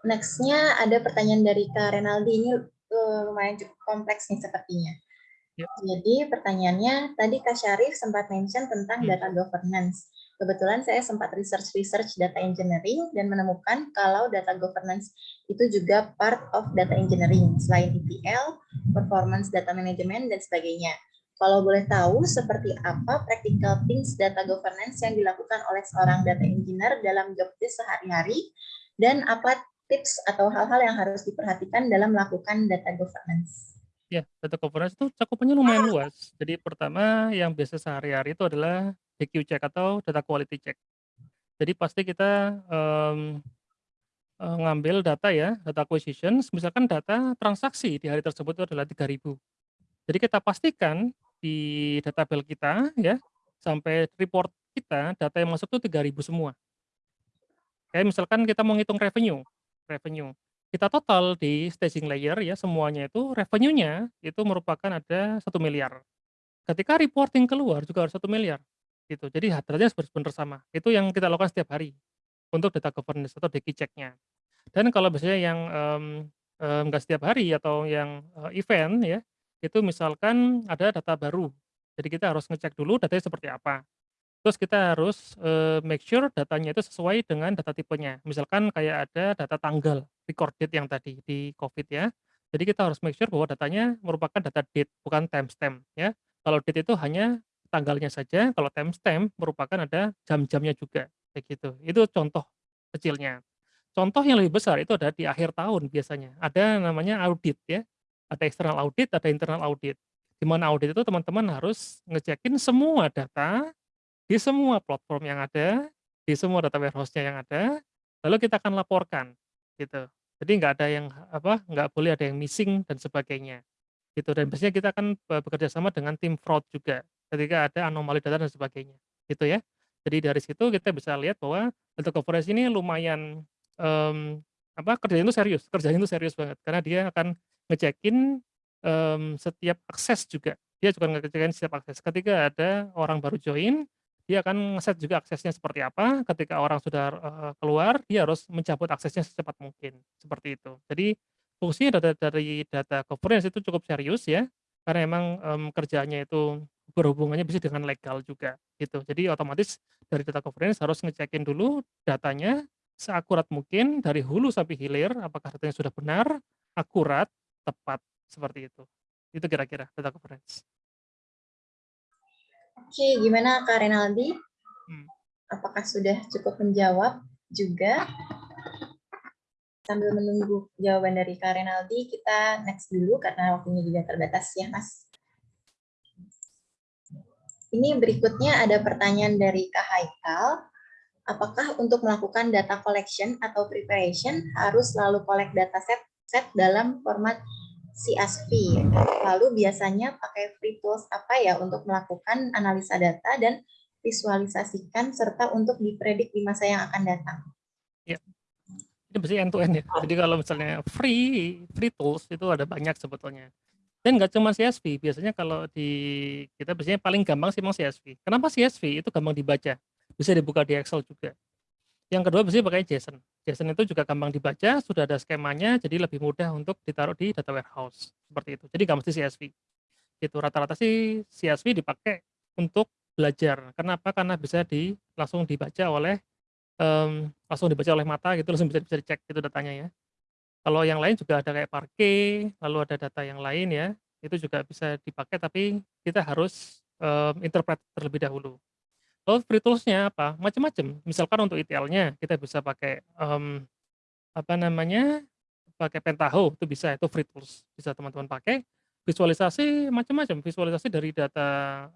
Next-nya ada pertanyaan dari Kak Renaldi, ini uh, lumayan cukup kompleks nih sepertinya. Yep. Jadi pertanyaannya, tadi Kak Syarif sempat mention tentang hmm. data governance. Kebetulan saya sempat research-research data engineering dan menemukan kalau data governance itu juga part of data engineering, selain ETL, performance data management, dan sebagainya. Kalau boleh tahu, seperti apa practical things data governance yang dilakukan oleh seorang data engineer dalam job desk sehari-hari, dan apa tips atau hal-hal yang harus diperhatikan dalam melakukan data governance? Ya, data governance itu cakupannya lumayan luas. Jadi pertama yang biasa sehari-hari itu adalah DQ check atau data quality check. Jadi pasti kita um, ngambil data ya, data acquisition, misalkan data transaksi di hari tersebut itu adalah 3000. Jadi kita pastikan di database kita ya, sampai report kita data yang masuk itu 3000 semua. Kayak misalkan kita mau ngitung revenue, revenue. Kita total di staging layer ya semuanya itu revenue-nya itu merupakan ada satu miliar. Ketika reporting keluar juga harus satu miliar gitu. Jadi datanya harus benar sama. Itu yang kita lakukan setiap hari untuk data governance atau DQ check-nya. Dan kalau biasanya yang um, um, setiap hari atau yang uh, event ya, itu misalkan ada data baru. Jadi kita harus ngecek dulu datanya seperti apa. Terus kita harus uh, make sure datanya itu sesuai dengan data tipenya. Misalkan kayak ada data tanggal record date yang tadi di COVID ya. Jadi kita harus make sure bahwa datanya merupakan data date bukan timestamp ya. Kalau date itu hanya tanggalnya saja, kalau timestamp merupakan ada jam-jamnya juga kayak gitu. Itu contoh kecilnya. Contoh yang lebih besar itu ada di akhir tahun biasanya. Ada namanya audit ya. Ada external audit, ada internal audit. Di mana audit itu teman-teman harus ngecekin semua data di semua platform yang ada, di semua data warehouse-nya yang ada, lalu kita akan laporkan, gitu. Jadi nggak ada yang apa, nggak boleh ada yang missing dan sebagainya, gitu. Dan biasanya kita akan bekerja sama dengan tim fraud juga, ketika ada anomali data dan sebagainya, gitu ya. Jadi dari situ kita bisa lihat bahwa data governance ini lumayan um, apa kerjanya itu serius, kerjanya itu serius banget karena dia akan ngecekin um, setiap akses juga. Dia juga ngecekin setiap akses. Ketika ada orang baru join, dia akan ngeset juga aksesnya seperti apa, ketika orang sudah uh, keluar, dia harus mencabut aksesnya secepat mungkin, seperti itu. Jadi fungsinya data dari data governance itu cukup serius ya, karena emang um, kerjanya itu berhubungannya bisa dengan legal juga gitu. Jadi otomatis dari data governance harus ngecekin dulu datanya seakurat mungkin dari hulu sampai hilir, apakah datanya sudah benar, akurat, tepat seperti itu. Itu kira-kira data governance. Oke, gimana Kak Renaldi? Hmm. Apakah sudah cukup menjawab juga? sambil menunggu jawaban dari Kak Renaldi, kita next dulu karena waktunya juga terbatas ya, Mas. Ini berikutnya ada pertanyaan dari Kak Haikal. Apakah untuk melakukan data collection atau preparation harus selalu collect data set, set dalam format CSV? Lalu biasanya pakai free tools apa ya untuk melakukan analisa data dan visualisasikan serta untuk dipredik di masa yang akan datang? Ya, ini pasti end to end ya. Jadi kalau misalnya free free tools itu ada banyak sebetulnya. Dan nggak cuma CSV, biasanya kalau di kita biasanya paling gampang sih memang CSV. Kenapa CSV? Itu gampang dibaca. Bisa dibuka di Excel juga. Yang kedua biasanya pakai JSON. JSON itu juga gampang dibaca, sudah ada skemanya, jadi lebih mudah untuk ditaruh di data warehouse. Seperti itu. Jadi nggak mesti CSV. Itu rata-rata sih CSV dipakai untuk belajar. Kenapa? Karena bisa di langsung dibaca oleh um, langsung dibaca oleh mata gitu langsung bisa bisa dicek itu datanya ya. Kalau yang lain juga ada kayak parke, lalu ada data yang lain ya, itu juga bisa dipakai tapi kita harus um, interpret terlebih dahulu. Lalu free tools-nya apa? Macam-macam. Misalkan untuk ETL-nya kita bisa pakai um, apa namanya? pakai Pentaho itu bisa itu free tools bisa teman-teman pakai visualisasi macam-macam visualisasi dari data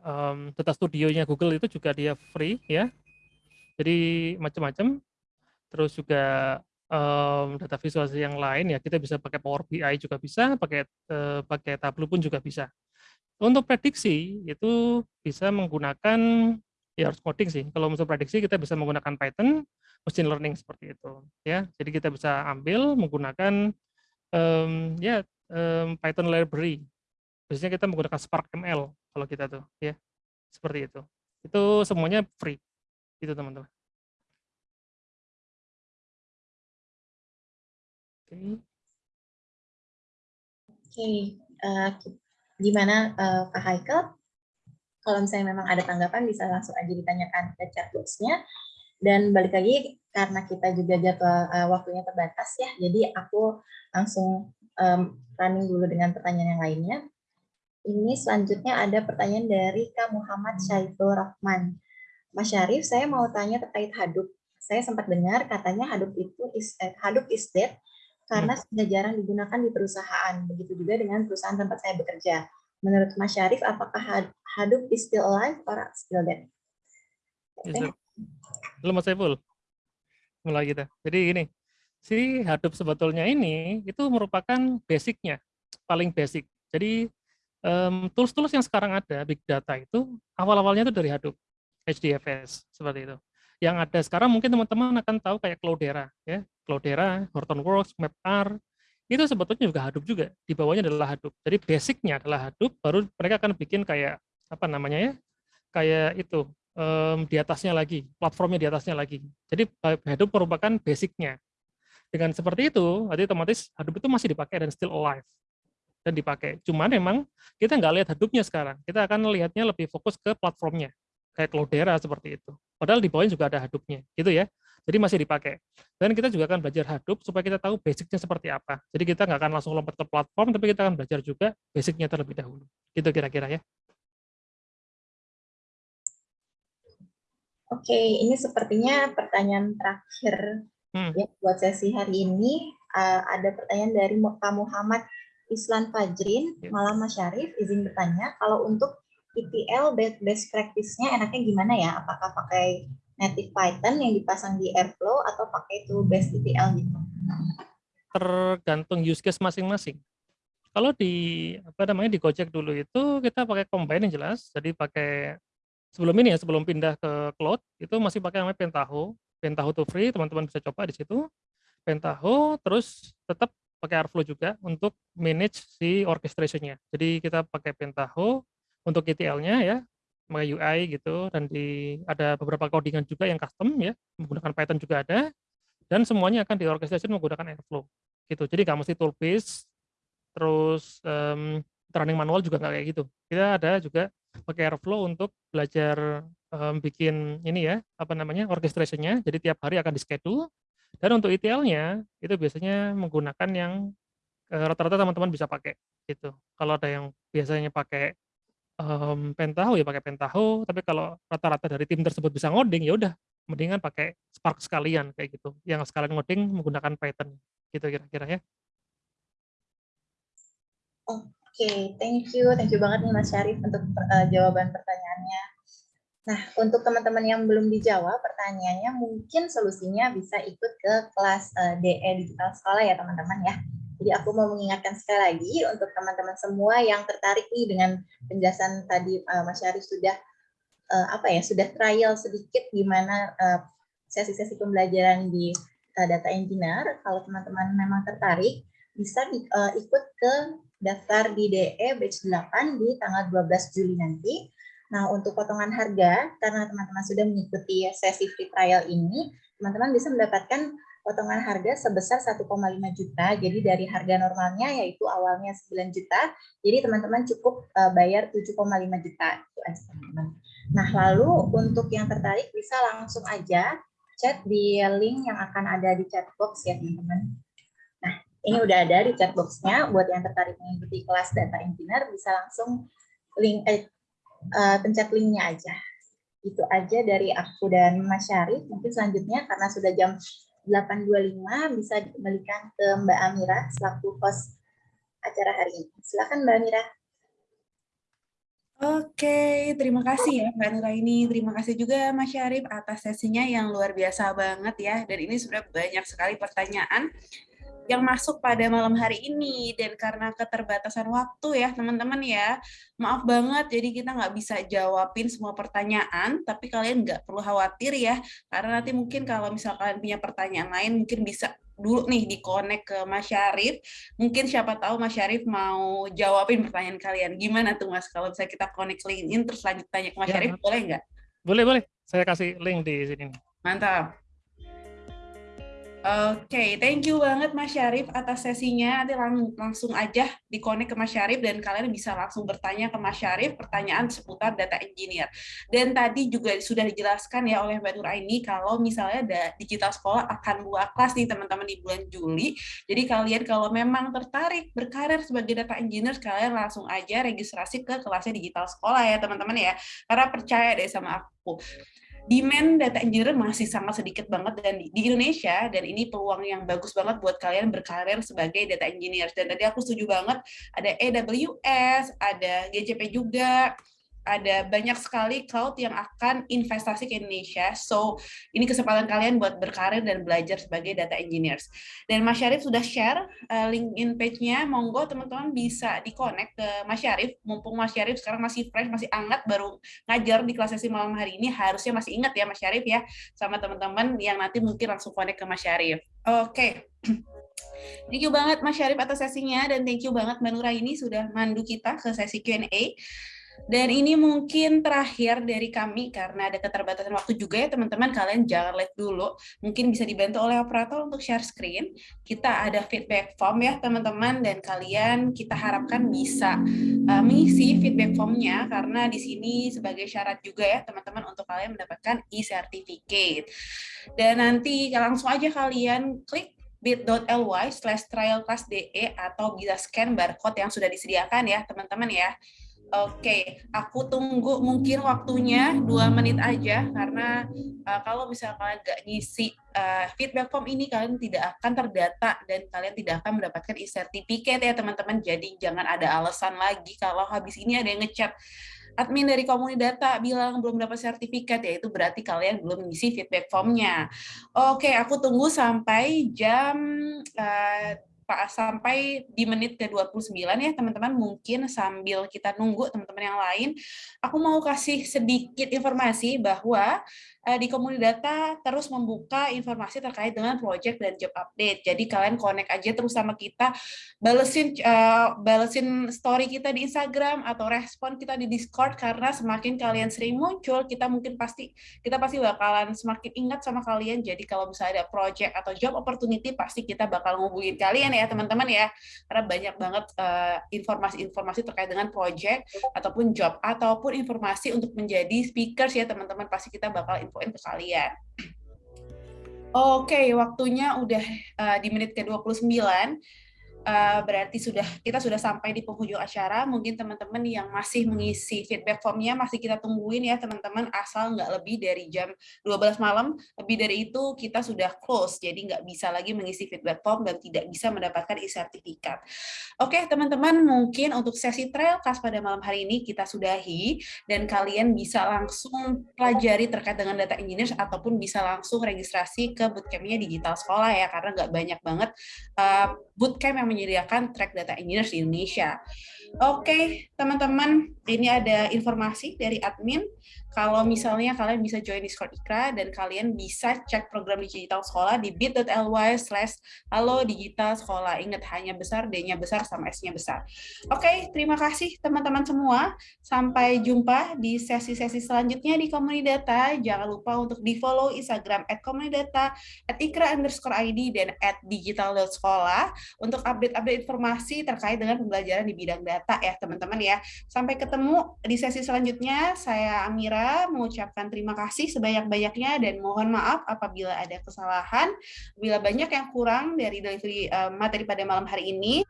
um, data studionya Google itu juga dia free ya jadi macam-macam. Terus juga um, data visualisasi yang lain ya kita bisa pakai Power BI juga bisa, pakai uh, pakai Tableau pun juga bisa. Untuk prediksi itu bisa menggunakan ya harus coding sih. Kalau untuk prediksi kita bisa menggunakan Python, machine learning seperti itu ya. Jadi kita bisa ambil menggunakan um, ya um, Python library. Biasanya kita menggunakan Spark ML kalau kita tuh ya. Seperti itu. Itu semuanya free. Itu teman-teman. Oke. Okay. Okay. uh, eh, gimana uh, Kak Haikal? Kalau misalnya memang ada tanggapan bisa langsung aja ditanyakan ke chat box-nya. Dan balik lagi karena kita juga jadwal uh, waktunya terbatas ya, jadi aku langsung um, running dulu dengan pertanyaan yang lainnya. Ini selanjutnya ada pertanyaan dari Kak Muhammad Syaiful Rahman. Mas Syarif, saya mau tanya terkait Hadoop. Saya sempat dengar katanya Hadoop itu is, eh, Hadoop is dead karena hmm. sudah jarang digunakan di perusahaan. Begitu juga dengan perusahaan tempat saya bekerja. Menurut Mas Syarif, apakah Hadoop is still alive or still dead? Yes, Halo Mas Saiful. Mulai kita. Jadi gini, si Hadoop sebetulnya ini itu merupakan basicnya, paling basic. Jadi tools-tools um, yang sekarang ada, big data itu awal-awalnya itu dari Hadoop. HDFS seperti itu. Yang ada sekarang mungkin teman-teman akan tahu kayak Cloudera ya. Cloudera, Hortonworks, MapR itu sebetulnya juga Hadoop juga. Di bawahnya adalah Hadoop. Jadi basicnya adalah Hadoop, baru mereka akan bikin kayak apa namanya ya? Kayak itu um, di atasnya lagi, platformnya di atasnya lagi. Jadi Hadoop merupakan basicnya. Dengan seperti itu, nanti otomatis Hadoop itu masih dipakai dan still alive dan dipakai. Cuman memang kita nggak lihat Hadoop-nya sekarang. Kita akan lihatnya lebih fokus ke platformnya kayak Cloudera seperti itu. Padahal di bawahnya juga ada Hadoop-nya, gitu ya. Jadi masih dipakai. Dan kita juga akan belajar Hadoop supaya kita tahu basicnya seperti apa. Jadi kita nggak akan langsung lompat ke platform, tapi kita akan belajar juga basicnya terlebih dahulu. Gitu kira-kira ya. Oke, ini sepertinya pertanyaan terakhir hmm. ya buat sesi hari ini. Uh, ada pertanyaan dari Pak Muhammad Islan Fajrin, ya. Malam Mas Syarif, izin bertanya, kalau untuk ETL best practice-nya enaknya gimana ya? Apakah pakai native Python yang dipasang di Airflow atau pakai itu best ETL gitu? Tergantung use case masing-masing. Kalau di apa namanya di Gojek dulu itu kita pakai combine yang jelas. Jadi pakai sebelum ini ya sebelum pindah ke cloud itu masih pakai namanya Pentaho. Pentaho to free, teman-teman bisa coba di situ. Pentaho terus tetap pakai Airflow juga untuk manage si orchestration-nya. Jadi kita pakai Pentaho untuk ETL-nya ya, pakai UI gitu dan di ada beberapa codingan juga yang custom ya, menggunakan Python juga ada dan semuanya akan diorkestrasi menggunakan Airflow gitu. Jadi nggak mesti tool based terus um, running manual juga nggak kayak gitu. Kita ada juga pakai Airflow untuk belajar um, bikin ini ya, apa namanya, orchestrationnya. Jadi tiap hari akan di schedule. Dan untuk ETL-nya itu biasanya menggunakan yang eh, rata-rata teman-teman bisa pakai gitu. Kalau ada yang biasanya pakai um, Pentaho ya pakai Pentaho, tapi kalau rata-rata dari tim tersebut bisa ngoding ya udah mendingan pakai Spark sekalian kayak gitu. Yang sekalian ngoding menggunakan Python gitu kira-kira ya. Oke, okay, thank you. Thank you banget nih Mas Syarif untuk uh, jawaban pertanyaannya. Nah, untuk teman-teman yang belum dijawab pertanyaannya, mungkin solusinya bisa ikut ke kelas uh, eh, DE Digital Sekolah ya teman-teman ya. Jadi aku mau mengingatkan sekali lagi untuk teman-teman semua yang tertarik nih dengan penjelasan tadi uh, Mas Syarif sudah uh, apa ya sudah trial sedikit gimana uh, sesi-sesi pembelajaran di uh, data engineer. Kalau teman-teman memang tertarik, bisa di, uh, ikut ke daftar di DE batch 8 di tanggal 12 Juli nanti. Nah, untuk potongan harga, karena teman-teman sudah mengikuti sesi free trial ini, teman-teman bisa mendapatkan potongan harga sebesar 1,5 juta. Jadi dari harga normalnya yaitu awalnya 9 juta, jadi teman-teman cukup bayar 7,5 juta. Itu. Nah, lalu untuk yang tertarik bisa langsung aja chat di link yang akan ada di chat box ya, teman-teman. Nah, ini udah ada di chat box-nya. Buat yang tertarik mengikuti kelas data engineer, bisa langsung link eh, uh, pencet linknya aja. Itu aja dari aku dan Mas Syarif. Mungkin selanjutnya karena sudah jam 8.25 bisa dikembalikan ke Mbak Amira selaku host acara hari ini. Silakan Mbak Amira. Oke, terima kasih ya Mbak Nuraini. Terima kasih juga Mas Syarif atas sesinya yang luar biasa banget ya. Dan ini sudah banyak sekali pertanyaan yang masuk pada malam hari ini. Dan karena keterbatasan waktu ya teman-teman ya maaf banget. Jadi kita nggak bisa jawabin semua pertanyaan tapi kalian nggak perlu khawatir ya. Karena nanti mungkin kalau misalkan punya pertanyaan lain mungkin bisa dulu nih di connect ke Mas Syarif. Mungkin siapa tahu Mas Syarif mau jawabin pertanyaan kalian. Gimana tuh Mas kalau misalnya kita connect LinkedIn terus lanjut tanya ke Mas ya, Syarif boleh nggak? Boleh boleh. Saya kasih link di sini. Mantap Oke, okay, thank you banget Mas Syarif atas sesinya. Nanti lang langsung aja dikonek ke Mas Syarif dan kalian bisa langsung bertanya ke Mas Syarif pertanyaan seputar data engineer. Dan tadi juga sudah dijelaskan ya oleh Mbak Nuraini kalau misalnya ada digital sekolah akan buat kelas nih teman-teman di bulan Juli. Jadi kalian kalau memang tertarik berkarir sebagai data engineer, kalian langsung aja registrasi ke kelasnya digital sekolah ya teman-teman ya. Karena percaya deh sama aku demand data engineer masih sangat sedikit banget dan di, Indonesia dan ini peluang yang bagus banget buat kalian berkarir sebagai data engineer. Dan tadi aku setuju banget ada AWS ada GCP juga ada banyak sekali cloud yang akan investasi ke Indonesia. So, ini kesempatan kalian buat berkarir dan belajar sebagai data engineers. Dan Mas Syarif sudah share uh, LinkedIn page-nya. Monggo teman-teman bisa di-connect ke Mas Syarif. Mumpung Mas Syarif sekarang masih fresh, masih hangat, baru ngajar di kelas sesi malam hari ini. Harusnya masih ingat ya Mas Syarif ya, sama teman-teman yang nanti mungkin langsung connect ke Mas Syarif. Oke. Okay. <clears throat> Thank you banget Mas Syarif atas sesinya dan thank you banget Mbak ini sudah mandu kita ke sesi Q&A. Dan ini mungkin terakhir dari kami karena ada keterbatasan waktu juga ya teman-teman. Kalian jangan lihat dulu. Mungkin bisa dibantu oleh operator untuk share screen. Kita ada feedback form ya teman-teman dan kalian kita harapkan bisa uh, mengisi feedback formnya karena di sini sebagai syarat juga ya teman-teman untuk kalian mendapatkan e-certificate. Dan nanti langsung aja kalian klik bit.ly slash trialclassde atau bisa scan barcode yang sudah disediakan ya teman-teman ya. Oke, aku tunggu mungkin waktunya dua menit aja karena uh, kalau misalnya nggak ngisi uh, feedback form ini kalian tidak akan terdata dan kalian tidak akan mendapatkan e-certificate ya teman-teman. Jadi jangan ada alasan lagi kalau habis ini ada yang ngechat admin dari komunitas data bilang belum dapat sertifikat ya itu berarti kalian belum ngisi feedback formnya. Oke, aku tunggu sampai jam uh, sampai di menit ke-29 ya teman-teman. Mungkin sambil kita nunggu teman-teman yang lain aku mau kasih sedikit informasi bahwa uh, di Komunidata terus membuka informasi terkait dengan project dan job update. Jadi kalian connect aja terus sama kita, balesin uh, balesin story kita di Instagram atau respon kita di Discord karena semakin kalian sering muncul, kita mungkin pasti kita pasti bakalan semakin ingat sama kalian. Jadi kalau misalnya ada project atau job opportunity pasti kita bakal ngubungin kalian ya teman-teman ya. Karena banyak banget eh, informasi-informasi uh, terkait dengan project ataupun job ataupun informasi untuk menjadi speakers ya teman-teman pasti kita bakal infoin ke kalian. Oke, waktunya udah uh, di menit ke-29. Uh, berarti sudah kita sudah sampai di penghujung acara. Mungkin teman-teman yang masih mengisi feedback formnya masih kita tungguin ya teman-teman asal nggak lebih dari jam 12 malam. Lebih dari itu kita sudah close, jadi nggak bisa lagi mengisi feedback form dan tidak bisa mendapatkan e-sertifikat. Oke teman-teman, mungkin untuk sesi trail class pada malam hari ini kita sudahi dan kalian bisa langsung pelajari terkait dengan data engineers ataupun bisa langsung registrasi ke bootcampnya digital sekolah ya karena nggak banyak banget uh, bootcamp yang menyediakan track data engineers di Indonesia. Oke, teman-teman, ini ada informasi dari admin kalau misalnya kalian bisa join Discord Ikra dan kalian bisa cek program digital sekolah di bit.ly slash halo digital sekolah. Ingat hanya besar, D-nya besar, sama S-nya besar. Oke, terima kasih teman-teman semua. Sampai jumpa di sesi-sesi selanjutnya di Komunidata. Jangan lupa untuk di-follow Instagram at komunidata, at ikra underscore ID, dan at digital.sekolah untuk update-update informasi terkait dengan pembelajaran di bidang data ya teman-teman ya. Sampai ketemu di sesi selanjutnya. Saya Amira mengucapkan terima kasih sebanyak-banyaknya dan mohon maaf apabila ada kesalahan, bila banyak yang kurang dari uh, materi pada malam hari ini.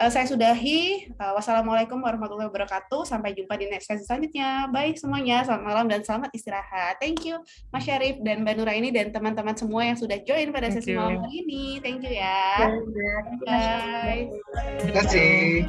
Uh, saya sudahi. Uh, wassalamualaikum warahmatullahi wabarakatuh. Sampai jumpa di next sesi selanjutnya. Baik semuanya, selamat malam dan selamat istirahat. Thank you Mas Syarif dan Mbak Nura ini dan teman-teman semua yang sudah join pada sesi malam hari ini. Thank you ya. Bye. Terima kasih.